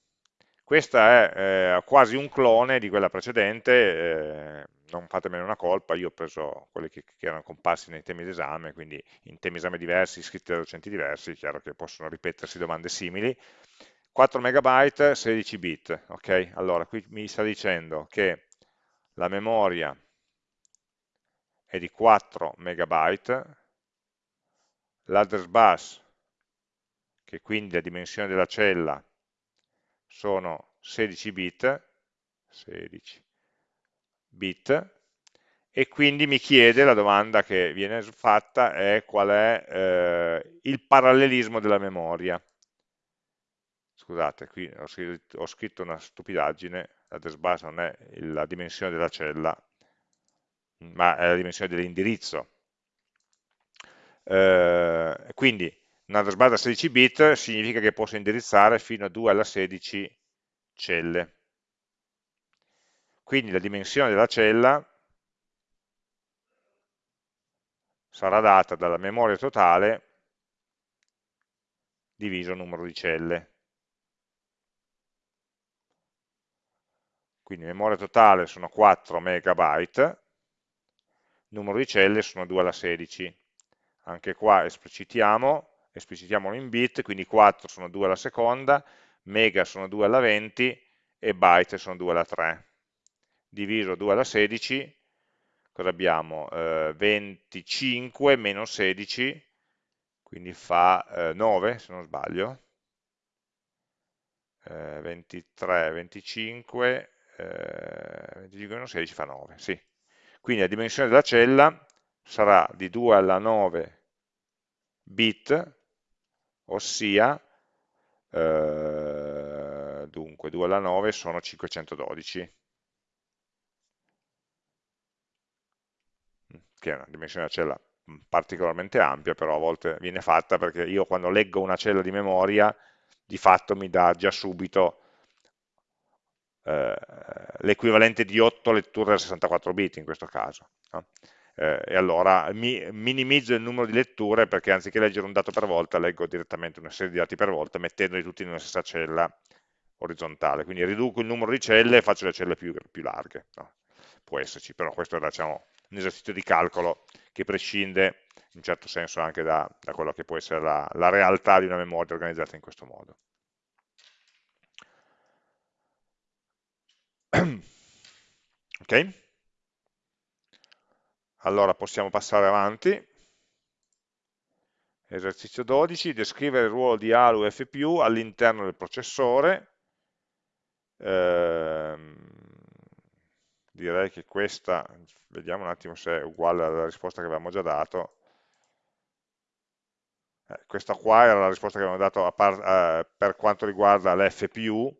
Questa è eh, quasi un clone di quella precedente, eh, non fatemene una colpa, io ho preso quelli che, che erano comparsi nei temi d'esame, quindi in temi esame diversi, scritti da docenti diversi, è chiaro che possono ripetersi domande simili. 4 MB, 16 bit, ok? Allora, qui mi sta dicendo che la memoria è di 4 MB, l'address bus, che quindi la dimensione della cella sono 16 bit, 16 bit, e quindi mi chiede, la domanda che viene fatta è qual è eh, il parallelismo della memoria. Scusate, qui ho scritto, ho scritto una stupidaggine, l'address bus non è la dimensione della cella, ma è la dimensione dell'indirizzo. Eh, quindi un address bus da 16 bit significa che posso indirizzare fino a 2 alla 16 celle. Quindi la dimensione della cella sarà data dalla memoria totale diviso il numero di celle. Quindi memoria totale sono 4 MB, numero di celle sono 2 alla 16. Anche qua esplicitiamo, esplicitiamolo in bit, quindi 4 sono 2 alla seconda, mega sono 2 alla 20 e byte sono 2 alla 3. Diviso 2 alla 16, cosa abbiamo? Eh, 25 meno 16, quindi fa eh, 9 se non sbaglio. Eh, 23, 25, eh, 25 meno 16 fa 9, sì. Quindi la dimensione della cella sarà di 2 alla 9 bit, ossia, eh, dunque 2 alla 9 sono 512, che è una dimensione della cella particolarmente ampia, però a volte viene fatta perché io quando leggo una cella di memoria, di fatto mi dà già subito eh, l'equivalente di 8 letture da 64 bit in questo caso. No? Eh, e allora mi, minimizzo il numero di letture perché anziché leggere un dato per volta leggo direttamente una serie di dati per volta mettendoli tutti in una stessa cella orizzontale, quindi riduco il numero di celle e faccio le celle più, più larghe. No? Può esserci, però questo è diciamo, un esercizio di calcolo che prescinde in un certo senso anche da, da quello che può essere la, la realtà di una memoria organizzata in questo modo. ok? Allora possiamo passare avanti. Esercizio 12, descrivere il ruolo di ALU e FPU all'interno del processore. Eh, direi che questa, vediamo un attimo se è uguale alla risposta che avevamo già dato. Eh, questa qua era la risposta che avevamo dato eh, per quanto riguarda l'FPU,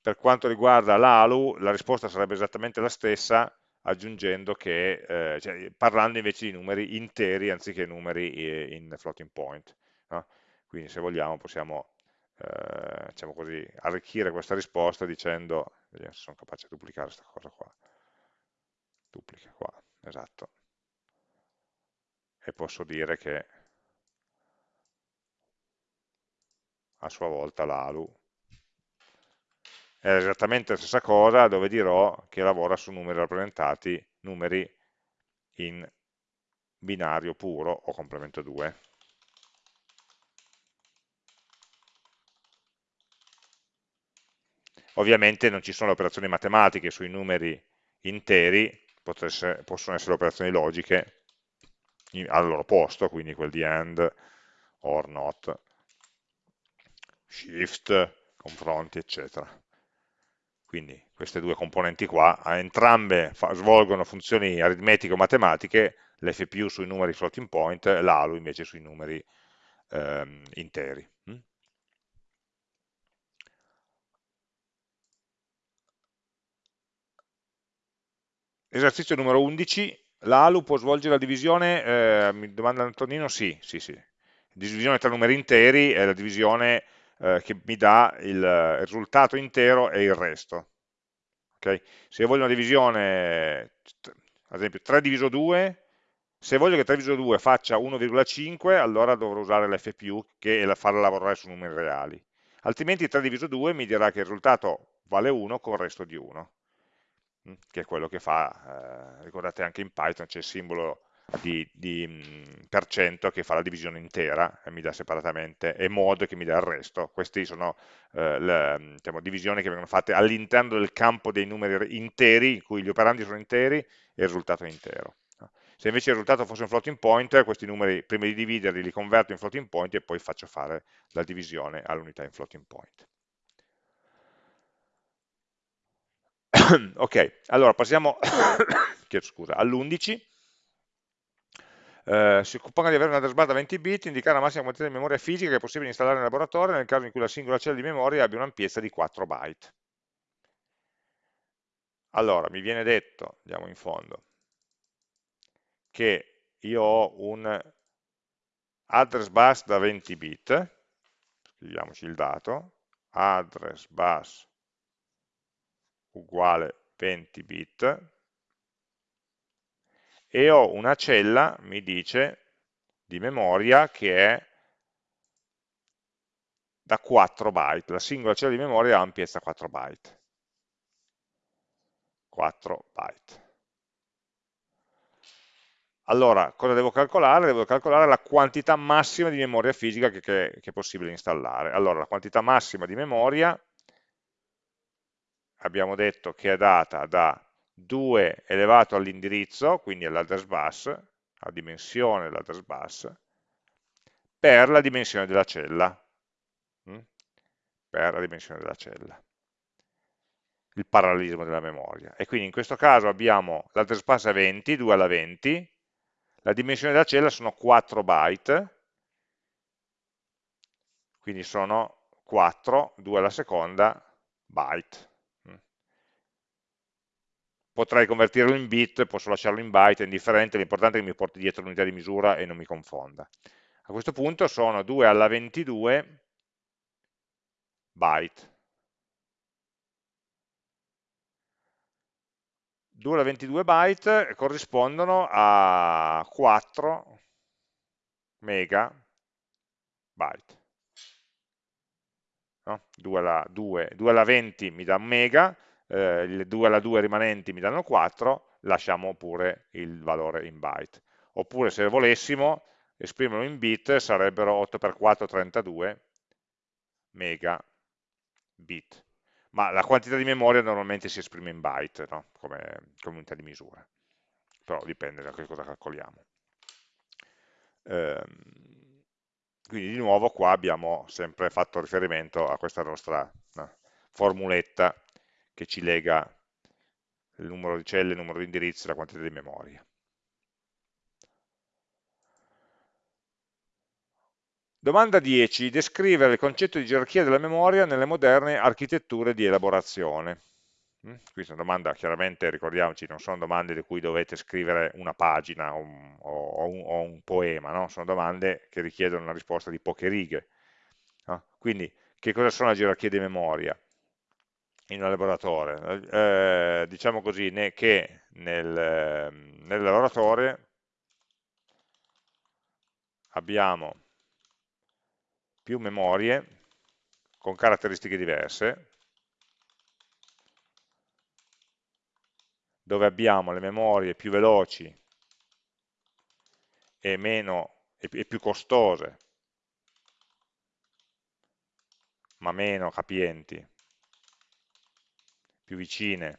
per quanto riguarda l'ALU la risposta sarebbe esattamente la stessa aggiungendo che, eh, cioè, parlando invece di numeri interi anziché numeri eh, in floating point. No? Quindi se vogliamo possiamo eh, diciamo così, arricchire questa risposta dicendo, vediamo se sono capace di duplicare questa cosa qua, duplica qua, esatto, e posso dire che a sua volta l'ALU. È esattamente la stessa cosa dove dirò che lavora su numeri rappresentati, numeri in binario puro o complemento 2. Ovviamente non ci sono operazioni matematiche sui numeri interi, possono essere operazioni logiche al loro posto, quindi quel di AND, OR, NOT, SHIFT, confronti, eccetera. Quindi queste due componenti qua, entrambe svolgono funzioni aritmetiche o matematiche, l'FPU sui numeri floating point, l'ALU invece sui numeri ehm, interi. Mm? Esercizio numero 11, l'ALU può svolgere la divisione, eh, mi domanda Antonino, sì, sì, sì. Divisione tra numeri interi è la divisione eh, che mi dà il risultato intero e il resto. Okay? Se io voglio una divisione, ad esempio 3 diviso 2, se voglio che 3 diviso 2 faccia 1,5, allora dovrò usare l'FPU che è farla lavorare su numeri reali. Altrimenti 3 diviso 2 mi dirà che il risultato vale 1 con il resto di 1, mm, che è quello che fa, eh, ricordate anche in Python c'è il simbolo di, di per cento che fa la divisione intera e mi dà separatamente, e mod che mi dà il resto. Queste sono eh, le diciamo, divisioni che vengono fatte all'interno del campo dei numeri interi, in cui gli operandi sono interi e il risultato è intero. Se invece il risultato fosse un floating point, questi numeri prima di dividerli li converto in floating point e poi faccio fare la divisione all'unità in floating point. ok, allora passiamo all'11 eh, si supponga di avere una bar da 20 bit, indicare la massima quantità di memoria fisica che è possibile installare nel laboratorio nel caso in cui la singola cella di memoria abbia un'ampiezza di 4 byte. Allora, mi viene detto, andiamo in fondo, che io ho un address bus da 20 bit, scriviamoci il dato, address bus uguale 20 bit, e ho una cella, mi dice, di memoria che è da 4 byte, la singola cella di memoria ha ampiezza 4 byte. 4 byte. Allora, cosa devo calcolare? Devo calcolare la quantità massima di memoria fisica che, che, che è possibile installare. Allora, la quantità massima di memoria abbiamo detto che è data da 2 elevato all'indirizzo, quindi all'address bus, la dimensione dell'address bus, per la dimensione della cella. Mm? Per la dimensione della cella. Il parallelismo della memoria. E quindi in questo caso abbiamo l'address bus è 20, 2 alla 20, la dimensione della cella sono 4 byte, quindi sono 4, 2 alla seconda, byte potrei convertirlo in bit, posso lasciarlo in byte, è indifferente, l'importante è che mi porti dietro l'unità di misura e non mi confonda. A questo punto sono 2 alla 22 byte. 2 alla 22 byte corrispondono a 4 megabyte. No? 2, alla, 2, 2 alla 20 mi dà mega, eh, le 2 alla 2 rimanenti mi danno 4, lasciamo pure il valore in byte. Oppure se volessimo esprimerlo in bit sarebbero 8 per 4 32 megabit. Ma la quantità di memoria normalmente si esprime in byte, no? come, come unità di misura. Però dipende da che cosa calcoliamo. Ehm, quindi di nuovo qua abbiamo sempre fatto riferimento a questa nostra no, formuletta che ci lega il numero di celle, il numero di indirizzi e la quantità di memoria. Domanda 10. Descrivere il concetto di gerarchia della memoria nelle moderne architetture di elaborazione. Mm? È una domanda, chiaramente ricordiamoci, non sono domande di cui dovete scrivere una pagina o un, o un, o un poema, no? sono domande che richiedono una risposta di poche righe. No? Quindi, che cosa sono le gerarchie di memoria? In un laboratorio, eh, diciamo così, né che nel, nel laboratorio abbiamo più memorie con caratteristiche diverse, dove abbiamo le memorie più veloci e, meno, e più costose, ma meno capienti, più vicine,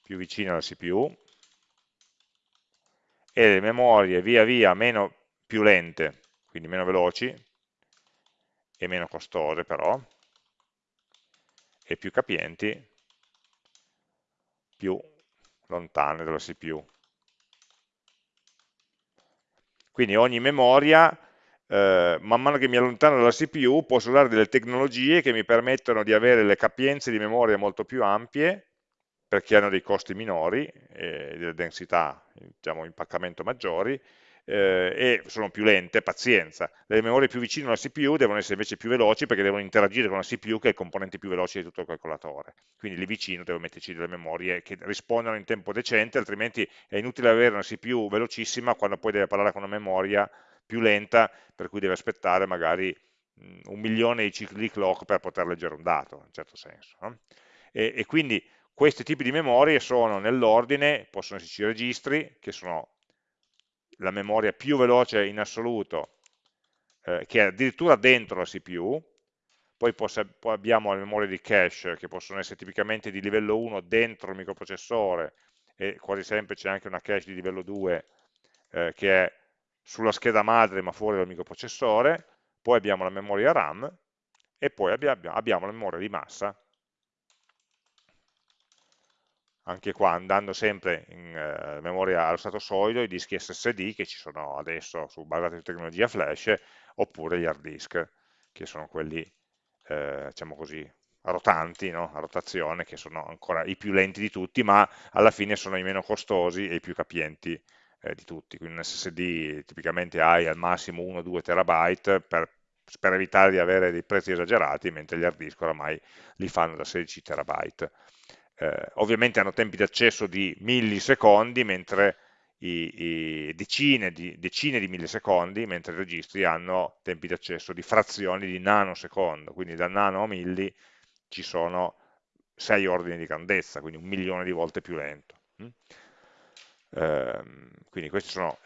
più vicine alla CPU, e le memorie via via meno, più lente, quindi meno veloci, e meno costose però, e più capienti, più lontane dalla CPU. Quindi ogni memoria, eh, man mano che mi allontano dalla CPU, posso usare delle tecnologie che mi permettono di avere le capienze di memoria molto più ampie, perché hanno dei costi minori e delle densità, diciamo, impaccamento maggiori, eh, e sono più lente, pazienza. Le memorie più vicine alla CPU devono essere invece più veloci perché devono interagire con la CPU che è il componente più veloce di tutto il calcolatore. Quindi lì vicino devo metterci delle memorie che rispondano in tempo decente, altrimenti è inutile avere una CPU velocissima quando poi deve parlare con una memoria più lenta, per cui deve aspettare magari un milione di cicli di clock per poter leggere un dato, in un certo senso. No? E, e quindi questi tipi di memorie sono nell'ordine, possono esserci registri, che sono la memoria più veloce in assoluto, eh, che è addirittura dentro la CPU, poi, poi, abbiamo le memorie di cache, che possono essere tipicamente di livello 1 dentro il microprocessore, e quasi sempre c'è anche una cache di livello 2 eh, che è sulla scheda madre ma fuori dal microprocessore, poi abbiamo la memoria RAM, e poi abbiamo, la memoria di massa, anche qua andando sempre in eh, memoria allo stato solido, i dischi SSD che ci sono adesso su basati su tecnologia flash, oppure gli hard disk, che sono quelli, eh, diciamo così, rotanti, no? a rotazione, che sono ancora i più lenti di tutti, ma alla fine sono i meno costosi e i più capienti eh, di tutti. Quindi un SSD tipicamente hai al massimo 1-2 terabyte per, per evitare di avere dei prezzi esagerati, mentre gli hard disk oramai li fanno da 16 terabyte eh, ovviamente hanno tempi di accesso di millisecondi, mentre i, i decine, di, decine, di, millisecondi, mentre i registri hanno tempi di accesso di frazioni di nanosecondo, quindi da nano a milli ci sono 6 ordini di grandezza, quindi un milione di volte più lento. Mm? Eh, quindi questi sono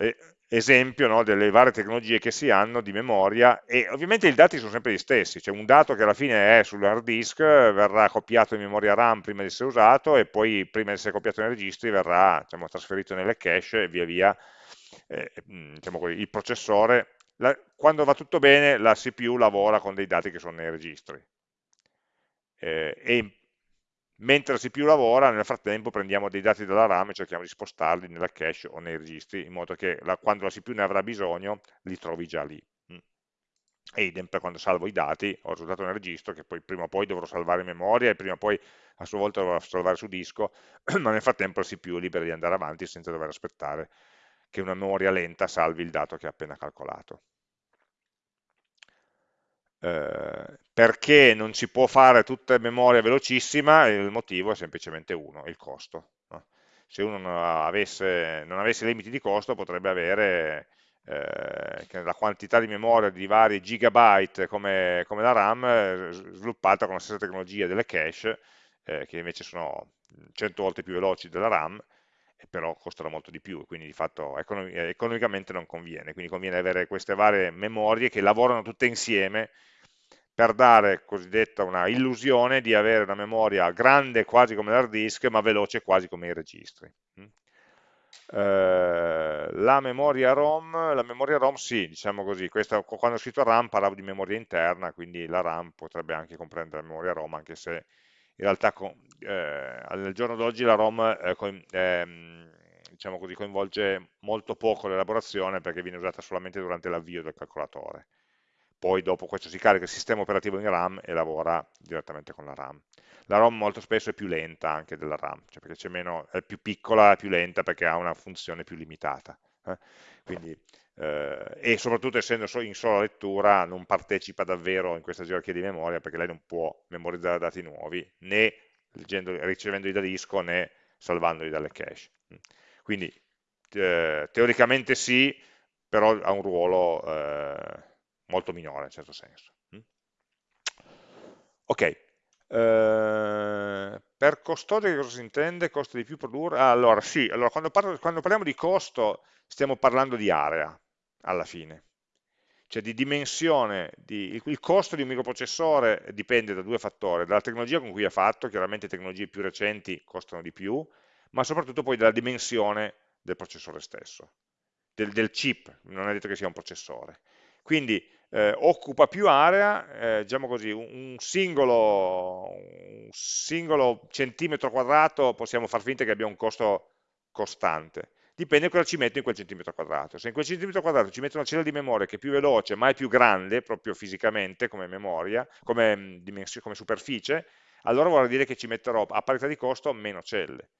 esempio no, delle varie tecnologie che si hanno di memoria e ovviamente i dati sono sempre gli stessi, cioè un dato che alla fine è sull'hard disk verrà copiato in memoria RAM prima di essere usato e poi prima di essere copiato nei registri verrà diciamo, trasferito nelle cache e via via eh, diciamo il processore, la, quando va tutto bene la CPU lavora con dei dati che sono nei registri eh, e mentre la CPU lavora, nel frattempo prendiamo dei dati dalla RAM e cerchiamo di spostarli nella cache o nei registri, in modo che la, quando la CPU ne avrà bisogno, li trovi già lì. Mm. E idem per quando salvo i dati, ho risultato nel registro che poi prima o poi dovrò salvare in memoria e prima o poi a sua volta dovrò salvare su disco, ma nel frattempo la CPU è libera di andare avanti senza dover aspettare che una memoria lenta salvi il dato che ha appena calcolato. Eh, perché non si può fare tutta memoria velocissima? Il motivo è semplicemente uno, il costo. No? Se uno non avesse, non avesse, limiti di costo potrebbe avere eh, la quantità di memoria di vari gigabyte come, come la RAM eh, sviluppata con la stessa tecnologia delle cache, eh, che invece sono 100 volte più veloci della RAM, però costano molto di più, quindi di fatto economicamente non conviene, quindi conviene avere queste varie memorie che lavorano tutte insieme per dare cosiddetta una illusione di avere una memoria grande quasi come l'hard disk, ma veloce quasi come i registri. Mm. Eh, la memoria ROM, la memoria ROM sì, diciamo così, questa, quando ho scritto RAM parlavo di memoria interna, quindi la RAM potrebbe anche comprendere la memoria ROM, anche se in realtà eh, al giorno d'oggi la ROM eh, eh, diciamo così, coinvolge molto poco l'elaborazione perché viene usata solamente durante l'avvio del calcolatore poi dopo questo si carica il sistema operativo in RAM e lavora direttamente con la RAM. La ROM molto spesso è più lenta anche della RAM, cioè perché meno, è più piccola, è più lenta perché ha una funzione più limitata. Eh? Quindi, eh, e soprattutto essendo in sola lettura non partecipa davvero in questa gerarchia di memoria perché lei non può memorizzare dati nuovi né ricevendoli da disco né salvandoli dalle cache. Quindi eh, teoricamente sì, però ha un ruolo eh, molto minore in certo senso. Mm? Ok, eh, per costoso che cosa si intende? Costa di più produrre? Ah, allora, sì, allora, quando, parlo, quando parliamo di costo stiamo parlando di area, alla fine cioè di dimensione, di, il costo di un microprocessore dipende da due fattori, dalla tecnologia con cui è fatto, chiaramente tecnologie più recenti costano di più, ma soprattutto poi dalla dimensione del processore stesso, del, del chip, non è detto che sia un processore. Quindi eh, occupa più area, eh, diciamo così, un singolo, un singolo centimetro quadrato possiamo far finta che abbia un costo costante dipende cosa ci metto in quel centimetro quadrato. Se in quel centimetro quadrato ci metto una cella di memoria che è più veloce, ma è più grande, proprio fisicamente, come memoria, come, come superficie, allora vorrà dire che ci metterò a parità di costo meno celle.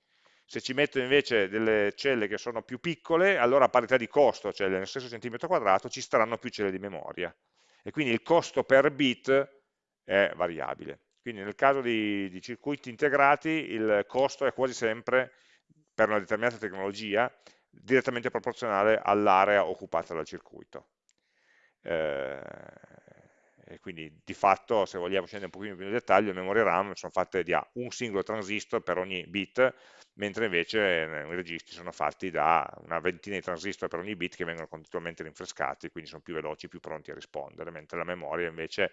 Se ci metto invece delle celle che sono più piccole, allora a parità di costo, cioè nello stesso centimetro quadrato, ci staranno più celle di memoria. E quindi il costo per bit è variabile. Quindi nel caso di, di circuiti integrati il costo è quasi sempre per una determinata tecnologia direttamente proporzionale all'area occupata dal circuito. Eh, e quindi di fatto, se vogliamo scendere un pochino più nel dettaglio, le memorie RAM sono fatte di un singolo transistor per ogni bit, mentre invece eh, i registri sono fatti da una ventina di transistor per ogni bit che vengono continuamente rinfrescati, quindi sono più veloci, più pronti a rispondere, mentre la memoria invece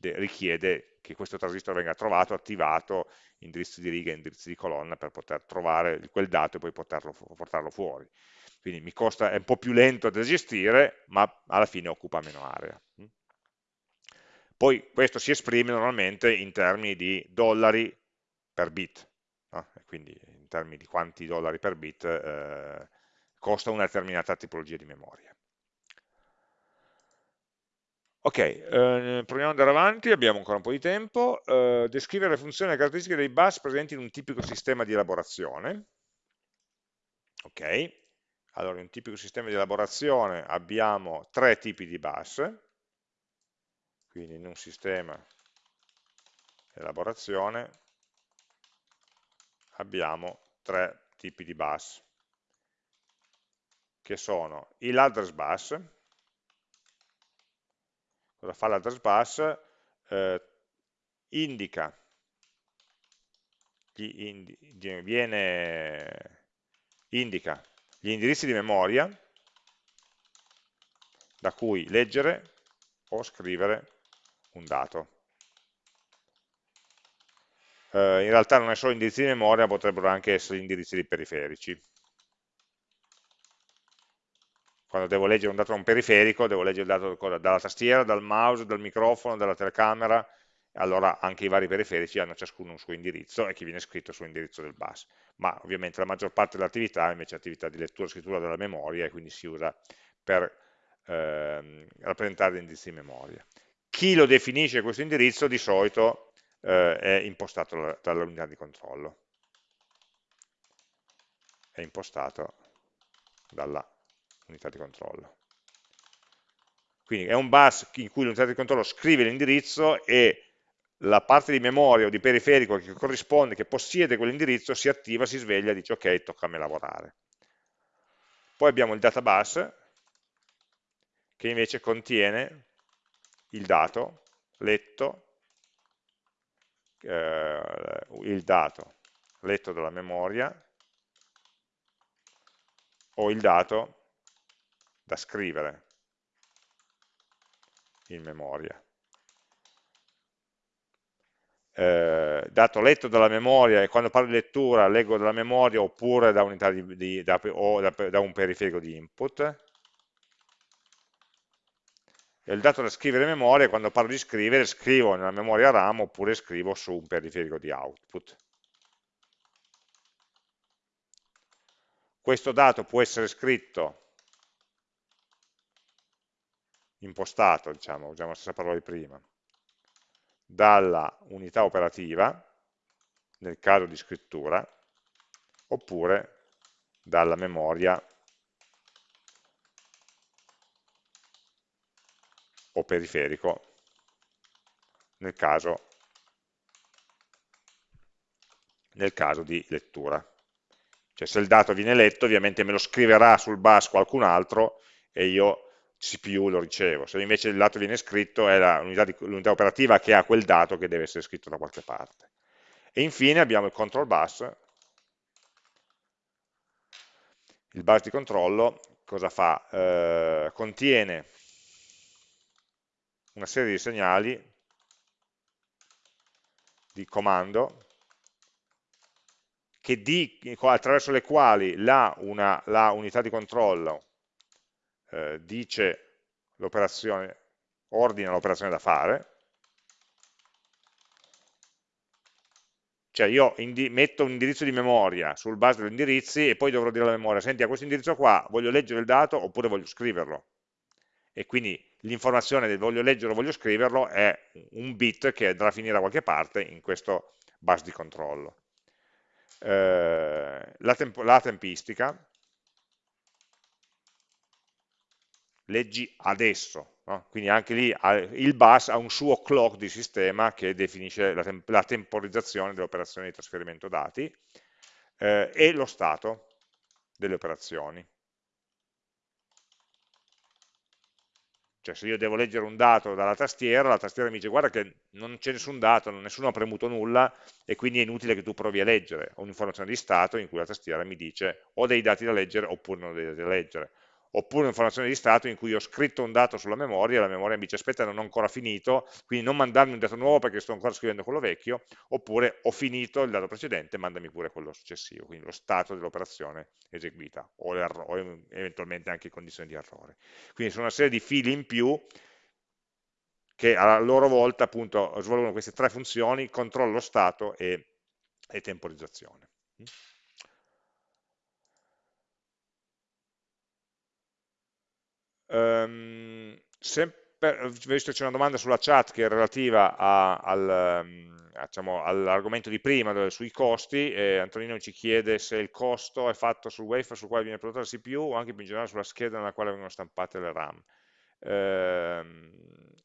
richiede che questo transistor venga trovato, attivato, indirizzi di riga, indirizzi di colonna per poter trovare quel dato e poi poterlo, portarlo fuori. Quindi mi costa, è un po' più lento da gestire, ma alla fine occupa meno area. Poi questo si esprime normalmente in termini di dollari per bit, no? quindi in termini di quanti dollari per bit eh, costa una determinata tipologia di memoria. Ok, eh, proviamo ad andare avanti, abbiamo ancora un po' di tempo. Eh, descrivere le funzioni e le caratteristiche dei bus presenti in un tipico sistema di elaborazione. Ok, allora in un tipico sistema di elaborazione abbiamo tre tipi di bus, quindi in un sistema elaborazione abbiamo tre tipi di bus, che sono l'address bus, cosa fa l'address bus? Eh, indica, indi, viene, indica gli indirizzi di memoria da cui leggere o scrivere un dato. Eh, in realtà non è solo indirizzi di memoria, potrebbero anche essere indirizzi di periferici. Quando devo leggere un dato da un periferico, devo leggere il dato dalla tastiera, dal mouse, dal microfono, dalla telecamera, allora anche i vari periferici hanno ciascuno un suo indirizzo e che viene scritto sull'indirizzo del bus. Ma ovviamente la maggior parte dell'attività invece è attività di lettura e scrittura della memoria e quindi si usa per ehm, rappresentare indirizzi di memoria. Chi lo definisce questo indirizzo di solito eh, è impostato dall'unità di controllo. È impostato dalla unità di controllo. Quindi è un bus in cui l'unità di controllo scrive l'indirizzo e la parte di memoria o di periferico che corrisponde, che possiede quell'indirizzo, si attiva, si sveglia e dice ok, tocca a me lavorare. Poi abbiamo il databus, che invece contiene il dato letto, eh, il dato letto dalla memoria o il dato da scrivere in memoria. Eh, dato letto dalla memoria e quando parlo di lettura leggo dalla memoria oppure da, di, di, da, da, da un periferico di input e il dato da scrivere in memoria quando parlo di scrivere scrivo nella memoria RAM oppure scrivo su un periferico di output. Questo dato può essere scritto impostato, diciamo, usiamo la stessa parola di prima, dalla unità operativa, nel caso di scrittura, oppure dalla memoria o periferico, nel caso, nel caso di lettura. Cioè se il dato viene letto ovviamente me lo scriverà sul bus qualcun altro e io CPU lo ricevo, se invece il dato viene scritto è l'unità operativa che ha quel dato che deve essere scritto da qualche parte. E infine abbiamo il control bus, il bus di controllo, cosa fa? Eh, contiene una serie di segnali di comando di, attraverso le quali la, una, la unità di controllo eh, dice l'operazione, ordina l'operazione da fare, cioè io metto un indirizzo di memoria sul base degli indirizzi e poi dovrò dire alla memoria, senti a questo indirizzo qua voglio leggere il dato oppure voglio scriverlo, e quindi l'informazione del voglio leggere o voglio scriverlo è un bit che andrà a finire da qualche parte in questo bus di controllo. Eh, la, temp la tempistica, leggi adesso, no? quindi anche lì il bus ha un suo clock di sistema che definisce la, tem la temporizzazione delle operazioni di trasferimento dati eh, e lo stato delle operazioni. Cioè se io devo leggere un dato dalla tastiera, la tastiera mi dice guarda che non c'è nessun dato, nessuno ha premuto nulla e quindi è inutile che tu provi a leggere. Ho un'informazione di stato in cui la tastiera mi dice ho dei dati da leggere oppure non ho dei dati da leggere oppure un'informazione di stato in cui ho scritto un dato sulla memoria e la memoria mi dice aspetta non ho ancora finito, quindi non mandarmi un dato nuovo perché sto ancora scrivendo quello vecchio, oppure ho finito il dato precedente, mandami pure quello successivo, quindi lo stato dell'operazione eseguita o, o eventualmente anche condizioni di errore. Quindi sono una serie di fili in più che a loro volta appunto svolgono queste tre funzioni, controllo stato e, e temporizzazione. Um, visto che c'è una domanda sulla chat che è relativa ehm, diciamo, all'argomento all di prima, sui costi, eh, Antonino ci chiede se il costo è fatto sul wafer sul quale viene prodotta la CPU o anche più in generale sulla scheda nella quale vengono stampate le RAM. Eh,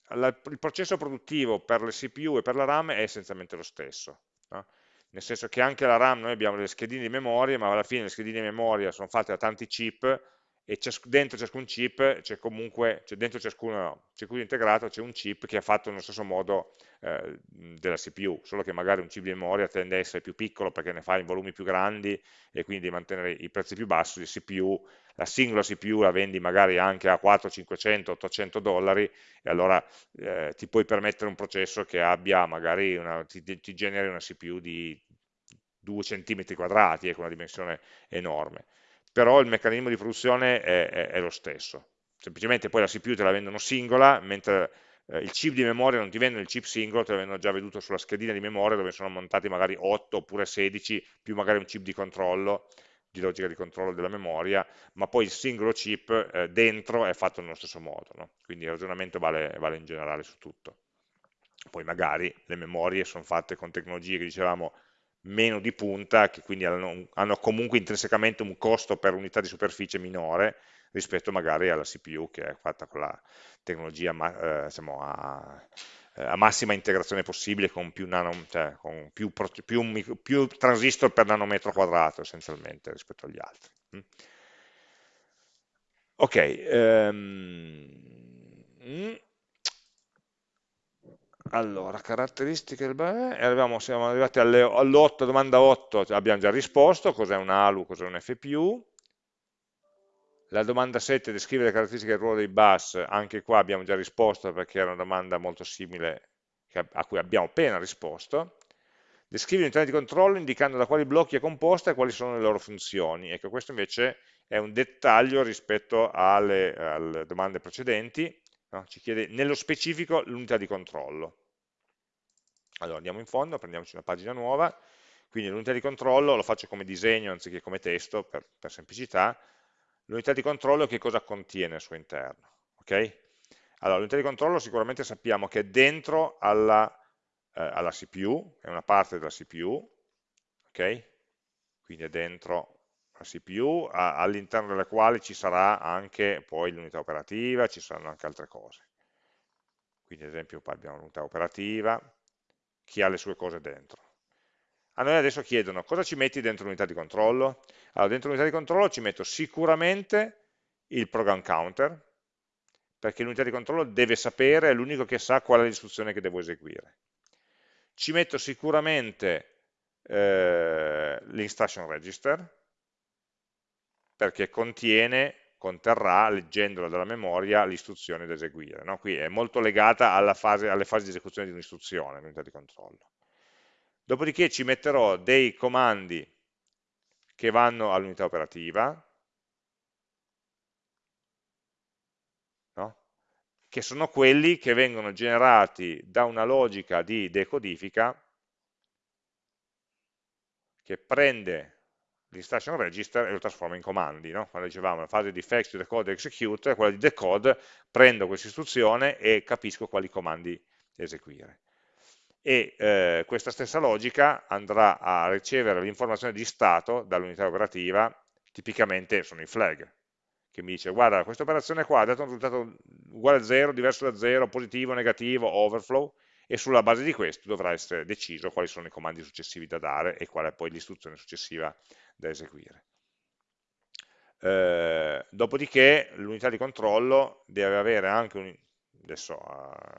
la, il processo produttivo per le CPU e per la RAM è essenzialmente lo stesso. No? Nel senso che anche la RAM noi abbiamo delle schedine di memoria, ma alla fine le schedine di memoria sono fatte da tanti chip e dentro ciascun chip c'è comunque, cioè dentro ciascuno circuito integrato c'è un chip che è fatto nello stesso modo eh, della CPU, solo che magari un chip di memoria tende a essere più piccolo perché ne fa in volumi più grandi e quindi mantenere i prezzi più bassi di CPU, la singola CPU la vendi magari anche a 400, 500, 800 dollari e allora eh, ti puoi permettere un processo che abbia magari una, ti, ti generi una CPU di 2 cm quadrati, con una dimensione enorme però il meccanismo di produzione è, è, è lo stesso. Semplicemente poi la CPU te la vendono singola, mentre eh, il chip di memoria non ti vendono il chip singolo, te l'avevano già veduto sulla schedina di memoria dove sono montati magari 8 oppure 16, più magari un chip di controllo, di logica di controllo della memoria, ma poi il singolo chip eh, dentro è fatto nello stesso modo, no? quindi il ragionamento vale, vale in generale su tutto. Poi magari le memorie sono fatte con tecnologie che dicevamo meno di punta, che quindi hanno, hanno, comunque intrinsecamente un costo per unità di superficie minore rispetto magari alla CPU che è fatta con la tecnologia eh, diciamo, a, eh, a, massima integrazione possibile con più, nano, cioè, con più, più, più transistor per nanometro quadrato essenzialmente rispetto agli altri. Mm. Ok, um, allora, caratteristiche del e arriviamo, siamo arrivati all'8, domanda 8, abbiamo già risposto, cos'è un ALU, cos'è un FPU. La domanda 7, descrive le caratteristiche del ruolo dei bus, anche qua abbiamo già risposto perché era una domanda molto simile a cui abbiamo appena risposto. Descrive l'unità di controllo indicando da quali blocchi è composta e quali sono le loro funzioni. Ecco, questo invece è un dettaglio rispetto alle, alle domande precedenti, no? ci chiede nello specifico l'unità di controllo. Allora andiamo in fondo, prendiamoci una pagina nuova, quindi l'unità di controllo lo faccio come disegno anziché come testo per, per semplicità, l'unità di controllo che cosa contiene al suo interno? Okay? Allora, l'unità di controllo sicuramente sappiamo che è dentro alla, eh, alla CPU, è una parte della CPU, ok? Quindi è dentro CPU, all'interno della quale ci sarà anche poi l'unità operativa, ci saranno anche altre cose. Quindi ad esempio abbiamo l'unità operativa, chi ha le sue cose dentro. A noi adesso chiedono cosa ci metti dentro l'unità di controllo? Allora dentro l'unità di controllo ci metto sicuramente il program counter, perché l'unità di controllo deve sapere, è l'unico che sa qual è l'istruzione che devo eseguire. Ci metto sicuramente eh, l'instruction register, perché contiene, conterrà, leggendola dalla memoria, l'istruzione da eseguire. No? Qui è molto legata fase, alle fasi di esecuzione di un'istruzione, l'unità di controllo. Dopodiché ci metterò dei comandi che vanno all'unità operativa, no? che sono quelli che vengono generati da una logica di decodifica che prende l'instruction register e lo trasforma in comandi. No? Quando dicevamo la fase di fetch, decode, execute, quella di decode, prendo questa istruzione e capisco quali comandi eseguire e eh, questa stessa logica andrà a ricevere l'informazione di stato dall'unità operativa, tipicamente sono i flag, che mi dice guarda questa operazione qua ha dato un risultato uguale a 0, diverso da 0, positivo, negativo, overflow, e sulla base di questo dovrà essere deciso quali sono i comandi successivi da dare e qual è poi l'istruzione successiva da eseguire. Eh, dopodiché l'unità di controllo deve avere anche un, adesso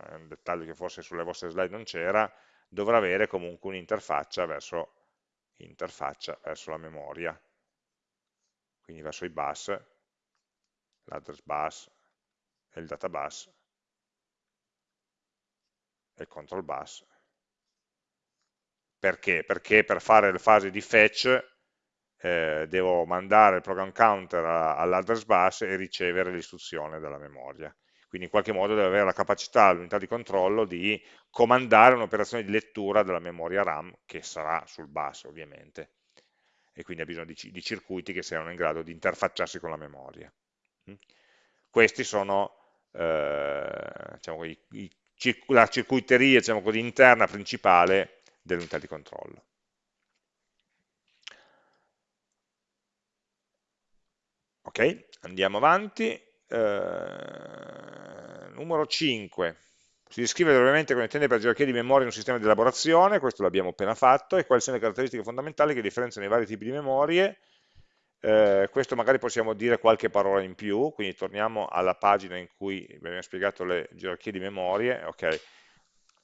è un dettaglio che forse sulle vostre slide non c'era, dovrà avere comunque un'interfaccia verso, verso la memoria, quindi verso i bus, l'address bus e il data bus e control bus. Perché? Perché per fare le fasi di fetch eh, devo mandare il program counter all'address bus e ricevere l'istruzione dalla memoria quindi in qualche modo deve avere la capacità, l'unità di controllo di comandare un'operazione di lettura della memoria RAM che sarà sul bus ovviamente e quindi ha bisogno di, di circuiti che siano in grado di interfacciarsi con la memoria. Mm? Questi sono eh, diciamo, i, i, la circuiteria diciamo così, interna principale dell'unità di controllo. Ok, andiamo avanti eh, numero 5 si descrive brevemente come intende per gerarchia di memoria in un sistema di elaborazione, questo l'abbiamo appena fatto, e quali sono le caratteristiche fondamentali che differenziano i vari tipi di memorie. Eh, questo magari possiamo dire qualche parola in più, quindi torniamo alla pagina in cui abbiamo spiegato le gerarchie di memorie. Okay.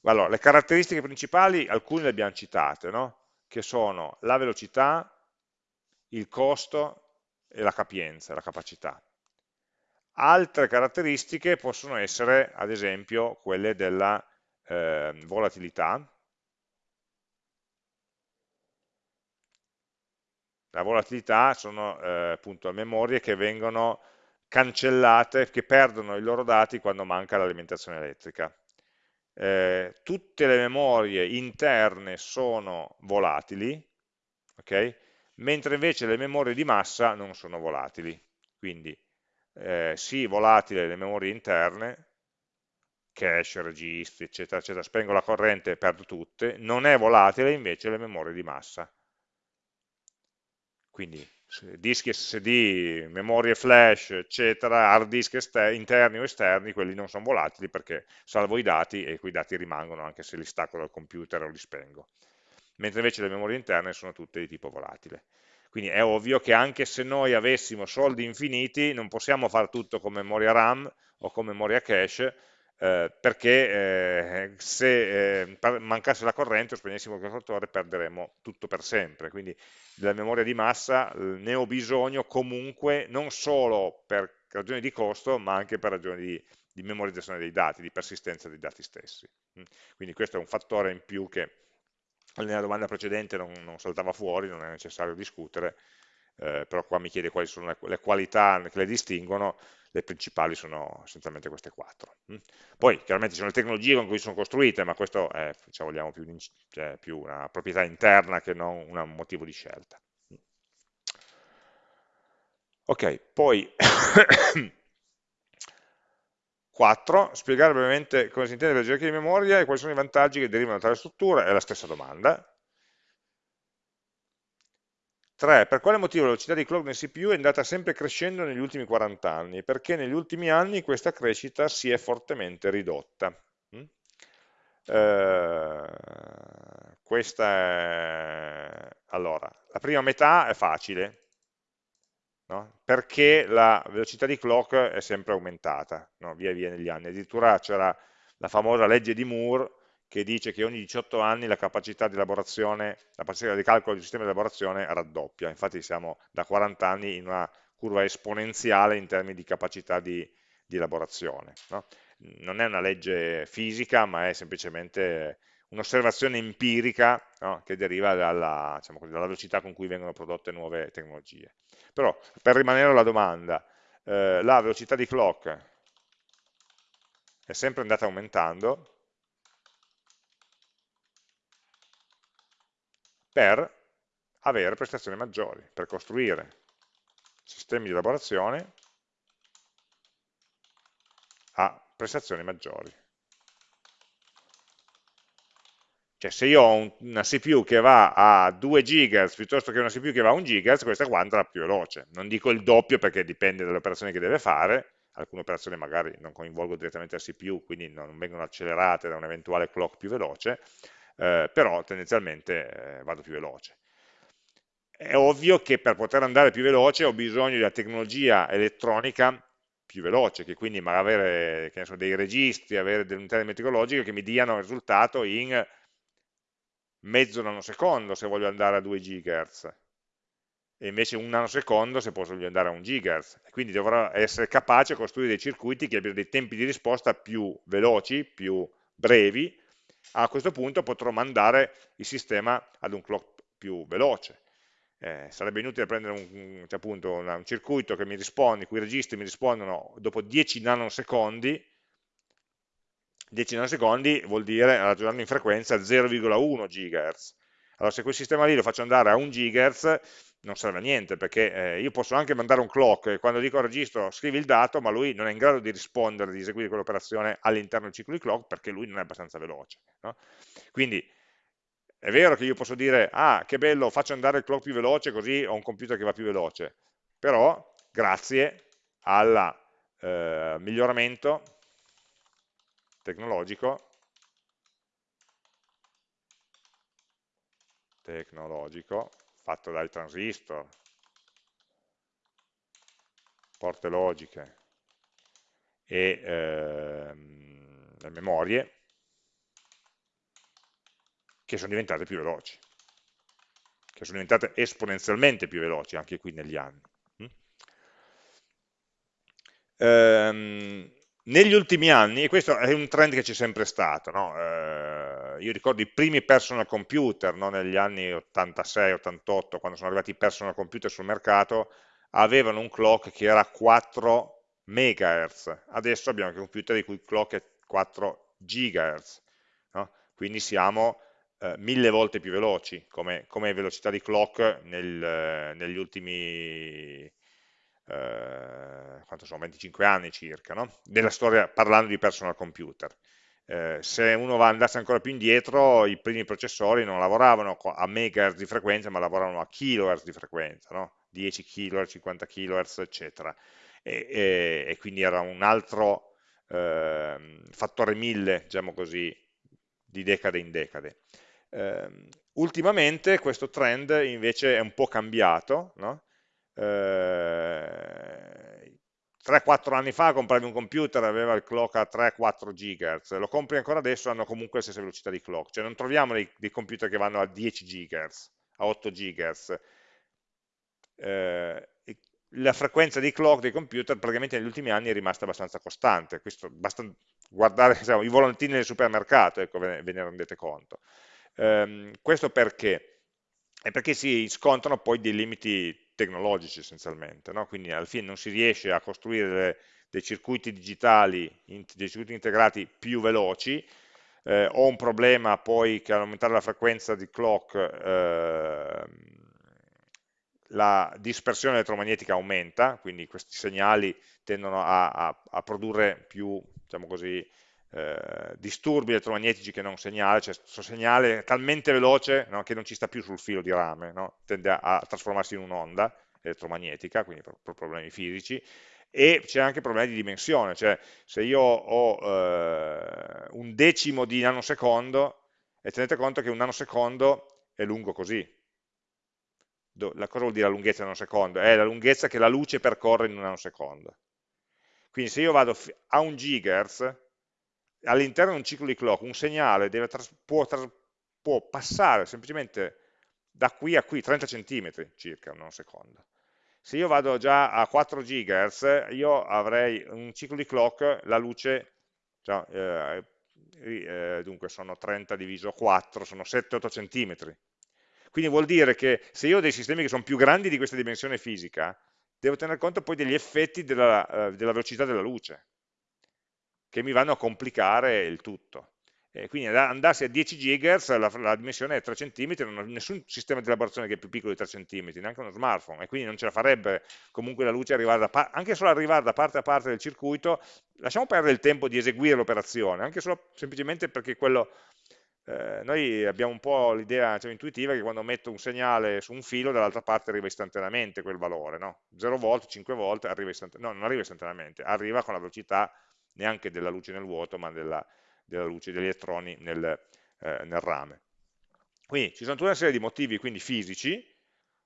Allora, le caratteristiche principali, alcune le abbiamo citate, no? che sono la velocità, il costo e la capienza, la capacità. Altre caratteristiche possono essere, ad esempio, quelle della eh, volatilità. La volatilità sono eh, appunto memorie che vengono cancellate, che perdono i loro dati quando manca l'alimentazione elettrica. Eh, tutte le memorie interne sono volatili, okay? mentre invece le memorie di massa non sono volatili. Quindi eh, sì volatile le memorie interne, cache, registri, eccetera, eccetera, spengo la corrente e perdo tutte, non è volatile invece le memorie di massa. Quindi dischi SSD, memorie flash, eccetera, hard disk interni o esterni, quelli non sono volatili perché salvo i dati e quei dati rimangono anche se li stacco dal computer o li spengo. Mentre invece le memorie interne sono tutte di tipo volatile. Quindi è ovvio che anche se noi avessimo soldi infiniti non possiamo fare tutto con memoria RAM o con memoria cache eh, perché eh, se eh, mancasse la corrente o spegnessimo il calcolatore perderemmo tutto per sempre. Quindi della memoria di massa ne ho bisogno comunque non solo per ragioni di costo ma anche per ragioni di, di memorizzazione dei dati, di persistenza dei dati stessi. Quindi questo è un fattore in più che nella domanda precedente non, non, saltava fuori, non è necessario discutere, eh, però qua mi chiede quali sono le, le, qualità che le distinguono, le principali sono essenzialmente queste quattro. Mm. Poi chiaramente ci sono le tecnologie con cui sono costruite, ma questo è se vogliamo, più, cioè, più una proprietà interna che non un motivo di scelta. Mm. Ok, poi 4. Spiegare brevemente cosa si intende per gerarchia di memoria e quali sono i vantaggi che derivano da tale struttura, è la stessa domanda. 3. Per quale motivo la velocità di clock nel CPU è andata sempre crescendo negli ultimi 40 anni? Perché negli ultimi anni questa crescita si è fortemente ridotta. Mm? Eh, questa è... Allora, la prima metà è facile. no? perché la velocità di clock è sempre aumentata no? via via negli anni. Addirittura c'era la famosa legge di Moore che dice che ogni 18 anni la capacità di elaborazione, la capacità di calcolo del sistema di elaborazione raddoppia, infatti siamo da 40 anni in una curva esponenziale in termini di capacità di, di elaborazione. No? Non è una legge fisica, ma è semplicemente un'osservazione empirica no? che deriva dalla, diciamo dalla, velocità con cui vengono prodotte nuove tecnologie. Però, per rimanere alla domanda, eh, la velocità di clock è sempre andata aumentando per avere prestazioni maggiori, per costruire sistemi di elaborazione a prestazioni maggiori. Cioè se io ho una CPU che va a 2 GHz piuttosto che una CPU che va a 1 GHz, questa qua andrà più veloce. Non dico il doppio perché dipende dalle operazioni che deve fare, alcune operazioni magari non coinvolgono direttamente la CPU, quindi non vengono accelerate da un eventuale clock più veloce, eh, però tendenzialmente eh, vado più veloce. È ovvio che per poter andare più veloce ho bisogno una tecnologia elettronica più veloce, che quindi magari avere so, dei registri, avere delle unità meteorologiche che mi diano il risultato in mezzo nanosecondo se voglio andare a 2 GHz e invece un nanosecondo se posso andare a 1 GHz quindi dovrò essere capace di costruire dei circuiti che abbiano dei tempi di risposta più veloci, più brevi a questo punto potrò mandare il sistema ad un clock più veloce eh, sarebbe inutile prendere un, cioè appunto, un, circuito che mi risponde, i registri mi rispondono dopo 10 nanosecondi 10 nanosecondi vuol dire ragionando in frequenza 0,1 GHz. Allora se quel sistema lì lo faccio andare a 1 GHz non serve a niente, perché eh, io posso anche mandare un clock e quando dico registro scrivi il dato, ma lui non è in grado di rispondere, di eseguire quell'operazione all'interno del ciclo di clock perché lui non è abbastanza veloce. No? Quindi è vero che io posso dire, ah che bello, faccio andare il clock più veloce così ho un computer che va più veloce, però grazie al eh, miglioramento tecnologico, tecnologico fatto dai transistor, porte logiche e ehm, memorie che sono diventate più veloci, che sono diventate esponenzialmente più veloci anche qui negli anni. Mm? Ehm, negli ultimi anni, e questo è un trend che c'è sempre stato, no? eh, io ricordo i primi personal computer no? negli anni 86-88, quando sono arrivati i personal computer sul mercato, avevano un clock che era 4 MHz, adesso abbiamo anche computer di cui il clock è 4 GHz, no? quindi siamo eh, mille volte più veloci come, come velocità di clock nel, negli ultimi eh, sono, 25 anni circa, no? della storia parlando di personal computer. Eh, se uno andasse ancora più indietro, i primi processori non lavoravano a megahertz di frequenza, ma lavoravano a kilohertz di frequenza, no? 10 kHz, 50 kHz, eccetera. E, e, e quindi era un altro eh, fattore 1000, diciamo così, di decade in decade. Eh, ultimamente questo trend invece è un po' cambiato, no? 3-4 eh, anni fa compravi un computer, aveva il clock a 3-4 GHz, lo compri ancora adesso, hanno comunque la stessa velocità di clock, cioè non troviamo dei, dei computer che vanno a 10 GHz, a 8 GHz. Eh, la frequenza di clock dei computer praticamente negli ultimi anni è rimasta abbastanza costante, questo basta guardare diciamo, i volantini del supermercato, ecco, ve, ne, ve ne rendete conto. Eh, questo perché? È perché si scontrano poi dei limiti tecnologici essenzialmente, no? quindi alla fine non si riesce a costruire dei circuiti digitali, dei circuiti integrati più veloci, eh, ho un problema poi che all'aumentare la frequenza di clock eh, la dispersione elettromagnetica aumenta, quindi questi segnali tendono a, a, a produrre più, diciamo così, eh, disturbi elettromagnetici che non segnale, cioè questo segnale è talmente veloce no, che non ci sta più sul filo di rame, no? tende a, a, trasformarsi in un'onda elettromagnetica, quindi per, per problemi fisici, e c'è anche problemi di dimensione, cioè se io ho eh, un decimo di nanosecondo, e tenete conto che un nanosecondo è lungo così, la cosa vuol dire la lunghezza in un secondo? È la lunghezza che la luce percorre in un nanosecondo. Quindi se io vado a un gigahertz, all'interno di un ciclo di clock, un segnale può, può, passare semplicemente da qui a qui, 30 cm circa, in un secondo. Se io vado già a 4 GHz, io avrei un ciclo di clock, la luce, cioè, eh, eh, dunque sono 30 diviso 4, sono 7-8 cm. Quindi vuol dire che se io ho dei sistemi che sono più grandi di questa dimensione fisica, devo tener conto poi degli effetti della, eh, della velocità della luce, che mi vanno a complicare il tutto. Eh, quindi andarsi a 10 GHz la, la, dimensione è 3 cm, non ho nessun sistema di elaborazione che è più piccolo di 3 cm, neanche uno smartphone, e quindi non ce la farebbe comunque la luce arrivare da anche solo arrivare da parte a parte del circuito, lasciamo perdere il tempo di eseguire l'operazione, anche solo semplicemente perché quello, eh, noi abbiamo un po' l'idea cioè, intuitiva che quando metto un segnale su un filo dall'altra parte arriva istantaneamente quel valore, no? 0 volt, 5 volt, arriva istantaneamente, no, non arriva istantaneamente, arriva con la velocità neanche della luce nel vuoto, ma della della luce, degli elettroni nel, eh, nel rame. Quindi ci sono tutta una serie di motivi quindi fisici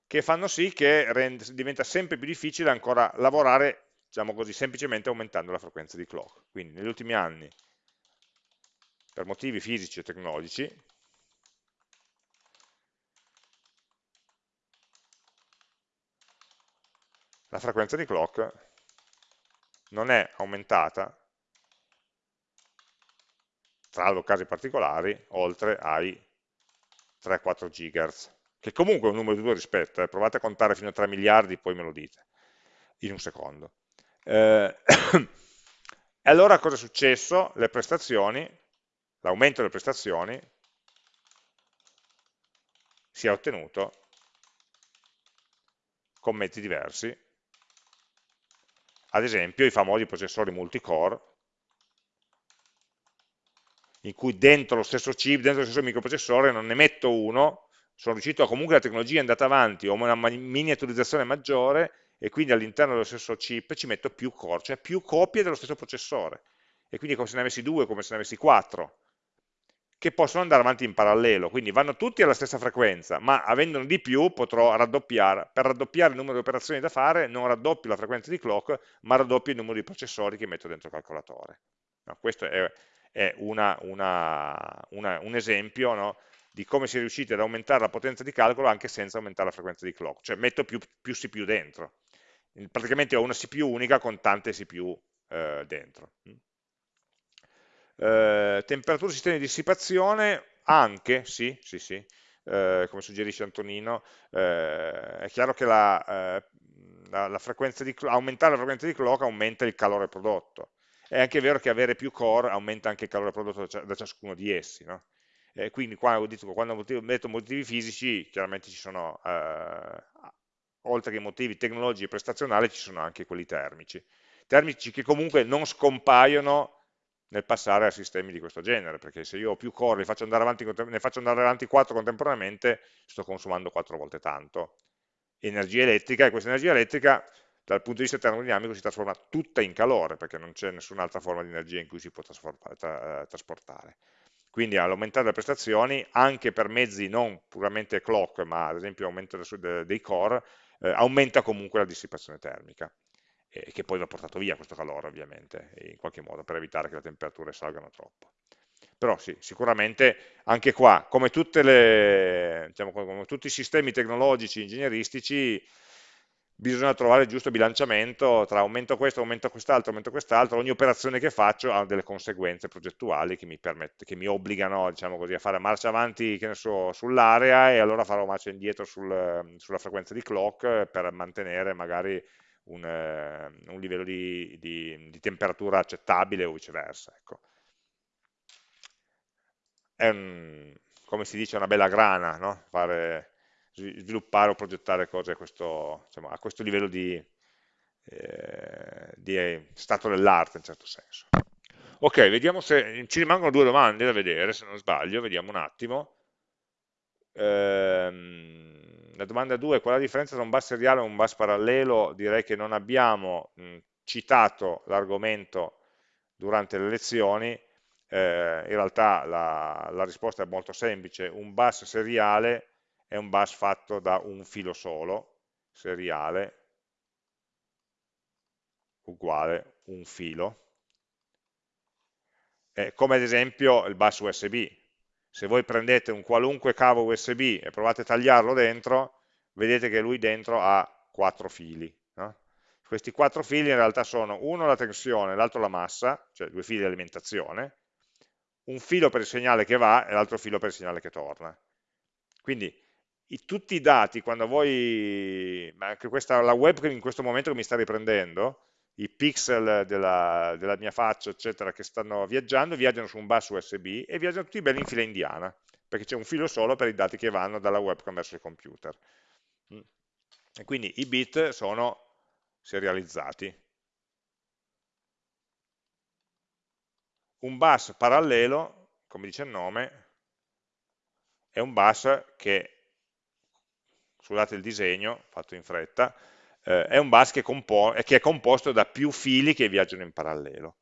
che fanno sì che rende, diventa sempre più difficile ancora lavorare, diciamo così, semplicemente aumentando la frequenza di clock. Quindi negli ultimi anni, per motivi fisici e tecnologici, la frequenza di clock non è aumentata salvo casi particolari, oltre ai 3-4 GHz, che comunque è un numero di due rispetto, eh. provate a contare fino a 3 miliardi, poi me lo dite, in un secondo. Eh, e allora cosa è successo? Le prestazioni, l'aumento delle prestazioni si è ottenuto con mezzi diversi, ad esempio i famosi processori multicore, in cui dentro lo stesso chip, dentro lo stesso microprocessore non ne metto uno, sono riuscito a comunque la tecnologia è andata avanti, ho una miniaturizzazione maggiore e quindi all'interno dello stesso chip ci metto più core, cioè più copie dello stesso processore. E quindi come se ne avessi due, come se ne avessi quattro, che possono andare avanti in parallelo, quindi vanno tutti alla stessa frequenza, ma avendone di più potrò raddoppiare. Per raddoppiare il numero di operazioni da fare non raddoppio la frequenza di clock, ma raddoppio il numero di processori che metto dentro il calcolatore. No, questo è è una, una, una, un esempio no, di come si è riusciti ad aumentare la potenza di calcolo anche senza aumentare la frequenza di clock, cioè metto più, più CPU dentro. Praticamente ho una CPU unica con tante CPU eh, dentro. Eh, temperatura sistemi di dissipazione, anche, sì, sì, sì, eh, come suggerisce Antonino, eh, è chiaro che la, eh, la, la di, aumentare la frequenza di clock aumenta il calore prodotto, è anche vero che avere più core aumenta anche il calore prodotto da ciascuno di essi, no? E quindi qua, detto, quando metto motivi fisici, chiaramente ci sono, eh, oltre che motivi tecnologici e prestazionali, ci sono anche quelli termici. Termici che comunque non scompaiono nel passare a sistemi di questo genere, perché se io ho più core, faccio avanti, ne faccio andare avanti 4 contemporaneamente, sto consumando 4 volte tanto energia elettrica, e questa energia elettrica dal punto di vista termodinamico si trasforma tutta in calore, perché non c'è nessun'altra forma di energia in cui si può tra trasportare. Quindi all'aumentare le prestazioni, anche per mezzi non puramente clock, ma ad esempio aumento dei core, eh, aumenta comunque la dissipazione termica, e che poi va portato via questo calore ovviamente, in qualche modo, per evitare che le temperature salgano troppo. Però sì, sicuramente anche qua, come, le, diciamo, come tutti i sistemi tecnologici, ingegneristici, bisogna trovare il giusto bilanciamento tra aumento questo, aumento quest'altro, aumento quest'altro, ogni operazione che faccio ha delle conseguenze progettuali che mi, permette, che mi obbligano diciamo così, a fare marcia avanti so, sull'area e allora farò marcia indietro sul, sulla frequenza di clock per mantenere magari un, uh, un livello di, di, di, temperatura accettabile o viceversa. Ecco. È un, come si dice una bella grana, no? Fare sviluppare o progettare cose a questo, diciamo, a questo livello di, eh, di stato dell'arte in certo senso. Ok, vediamo se ci rimangono due domande da vedere, se non sbaglio, vediamo un attimo. Ehm, la domanda 2 qual è la differenza tra un bus seriale e un bus parallelo? Direi che non abbiamo mh, citato l'argomento durante le lezioni, eh, in realtà la, la risposta è molto semplice, un bus seriale è un bus fatto da un filo solo, seriale, uguale un filo, eh, come ad esempio il bus USB. Se voi prendete un qualunque cavo USB e provate a tagliarlo dentro, vedete che lui dentro ha quattro fili. No? Questi quattro fili in realtà sono uno la tensione, l'altro la massa, cioè due fili di alimentazione, un filo per il segnale che va e l'altro filo per il segnale che torna. Quindi i, tutti i dati, quando voi, ma anche questa, la webcam in questo momento che mi sta riprendendo, i pixel della, della, mia faccia, eccetera, che stanno viaggiando, viaggiano su un bus USB e viaggiano tutti belli in fila indiana, perché c'è un filo solo per i dati che vanno dalla webcam verso il computer. Mm. E quindi i bit sono serializzati. Un bus parallelo, come dice il nome, è un bus che, scusate il disegno, fatto in fretta, eh, è un bus che, che, è composto da più fili che viaggiano in parallelo.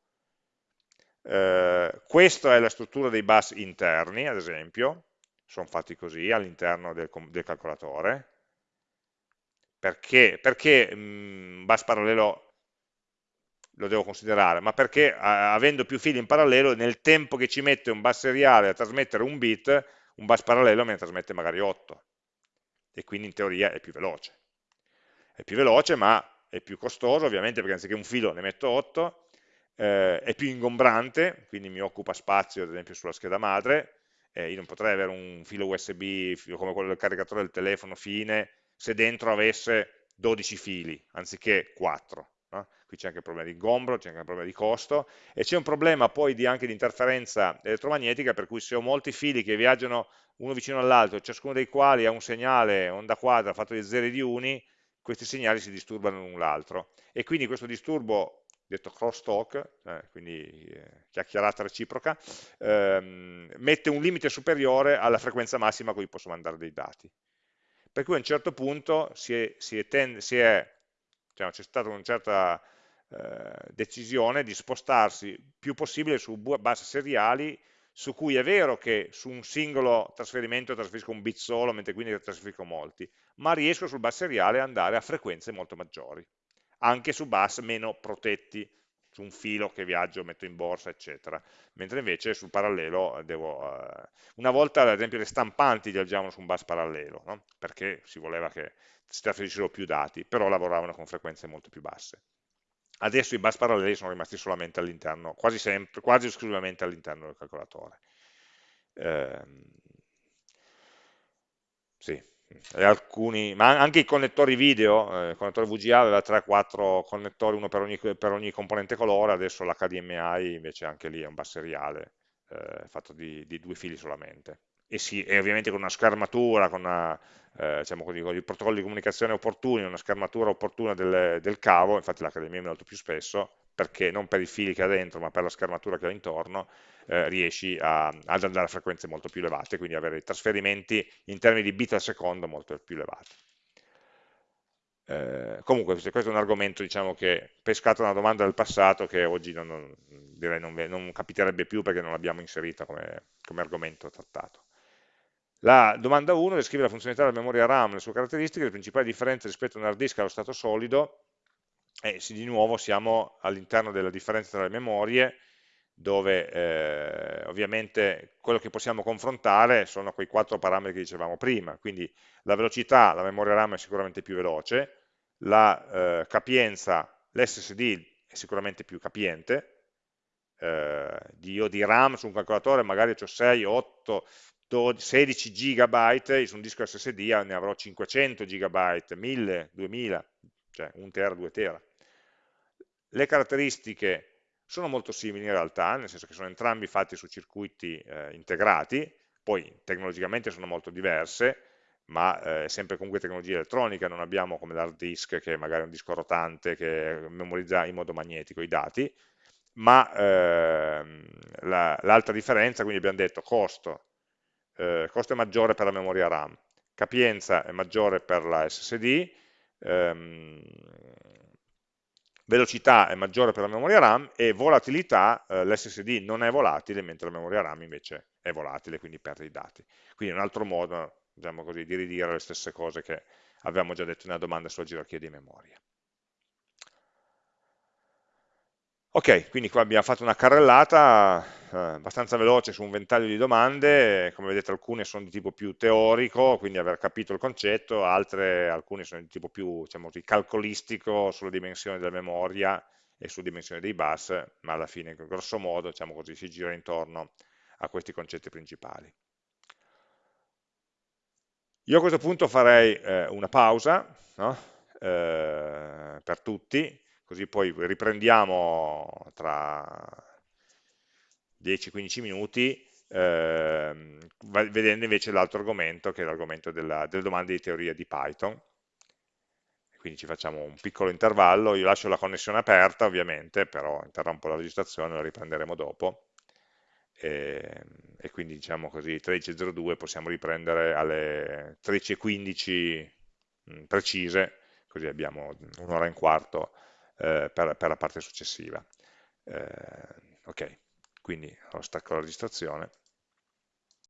Eh, questa è la struttura dei bus interni, ad esempio, sono fatti così all'interno del, del, calcolatore. Perché, perché un bus parallelo lo devo considerare? Ma perché avendo più fili in parallelo, nel tempo che ci mette un bus seriale a trasmettere un bit, un bus parallelo me ne trasmette magari 8 e quindi in teoria è più veloce è più veloce ma è più costoso ovviamente perché anziché un filo ne metto 8, eh, è più ingombrante, quindi mi occupa spazio ad esempio sulla scheda madre, eh, io non potrei avere un filo USB come quello del caricatore del telefono fine se dentro avesse 12 fili anziché 4. Qui c'è anche il problema di ingombro, c'è anche il problema di costo e c'è un problema poi di, anche di interferenza elettromagnetica per cui se ho molti fili che viaggiano uno vicino all'altro, ciascuno dei quali ha un segnale onda quadra fatto di zeri e di uni, questi segnali si disturbano l'un l'altro e quindi questo disturbo detto crosstalk, eh, quindi eh, chiacchierata reciproca, ehm, mette un limite superiore alla frequenza massima a cui posso mandare dei dati. Per cui a un certo punto c'è diciamo, stata una certa eh, decisione di spostarsi più possibile su bus seriali su cui è vero che su un singolo trasferimento trasferisco un bit solo, mentre quindi trasferisco molti, ma riesco sul bus seriale ad andare a frequenze molto maggiori, anche su bus meno protetti, su un filo che viaggio, metto in borsa, eccetera, mentre invece sul parallelo devo... Uh, una volta, ad esempio, le stampanti viaggiavano su un bus parallelo, no? perché si voleva che si trasferissero più dati, però lavoravano con frequenze molto più basse. Adesso i bus paralleli sono rimasti solamente all'interno, quasi quasi esclusivamente all'interno del calcolatore. Eh, sì, alcuni, ma anche i connettori video, eh, il connettore VGA aveva 3-4 connettori, uno per ogni, per ogni, componente colore, adesso l'HDMI invece anche lì è un bus seriale, eh, fatto di, di due fili solamente e, sì, e ovviamente con una schermatura, con, una, eh, diciamo così, con i protocolli di comunicazione opportuni, una schermatura opportuna del, del cavo, infatti l'Accademia mi molto più spesso, perché non per i fili che ha dentro, ma per la schermatura che ha intorno, eh, riesci a, ad andare a frequenze molto più elevate, quindi avere trasferimenti in termini di bit al secondo molto più elevati. Eh, comunque questo è un argomento diciamo, che pescato una domanda del passato che oggi non, non, non, non capiterebbe più perché non l'abbiamo inserita come, come argomento trattato. La domanda 1 descrive la funzionalità della memoria RAM, le sue caratteristiche, le principali differenze rispetto a un hard disk allo stato solido, e di nuovo siamo all'interno della differenza tra le memorie, dove eh, ovviamente quello che possiamo confrontare sono quei quattro parametri che dicevamo prima, quindi la velocità, la memoria RAM è sicuramente più veloce, la eh, capienza, l'SSD è sicuramente più capiente, eh, io di RAM su un calcolatore magari ho 6, 8, 12, 16 GB, su un disco SSD ne avrò 500 GB, 1000, 2000, cioè 1 tera, 2 tera. Le caratteristiche sono molto simili in realtà, nel senso che sono entrambi fatti su circuiti eh, integrati, poi tecnologicamente sono molto diverse, ma eh, è sempre comunque tecnologia elettronica, non abbiamo come l'hard disk che è magari un disco rotante che memorizza in modo magnetico i dati, ma ehm, l'altra la, differenza, quindi abbiamo detto costo, eh, costo è maggiore per la memoria RAM, capienza è maggiore per la SSD, ehm, velocità è maggiore per la memoria RAM e volatilità, eh, l'SSD non è volatile mentre la memoria RAM invece è volatile, quindi perde i dati. Quindi un altro modo diciamo così, di ridire le stesse cose che avevamo già detto nella domanda sulla gerarchia di memoria. Ok, quindi qua abbiamo fatto una carrellata eh, abbastanza veloce su un ventaglio di domande, come vedete alcune sono di tipo più teorico, quindi aver capito il concetto, altre, alcune sono di tipo più diciamo, calcolistico sulla dimensione della memoria e sulla dimensione dei bus, ma alla fine grosso modo diciamo così, si gira intorno a questi concetti principali. Io a questo punto farei eh, una pausa no? eh, per tutti, così poi riprendiamo tra 10-15 minuti eh, vedendo invece l'altro argomento che è l'argomento delle domande di teoria di Python. Quindi ci facciamo un piccolo intervallo, io lascio la connessione aperta ovviamente, però interrompo la registrazione, la riprenderemo dopo. E, e quindi diciamo così 13.02 possiamo riprendere alle 13.15 mm, precise, così abbiamo un'ora e un quarto eh, per, per, la parte successiva. Eh, ok, quindi stacco la registrazione.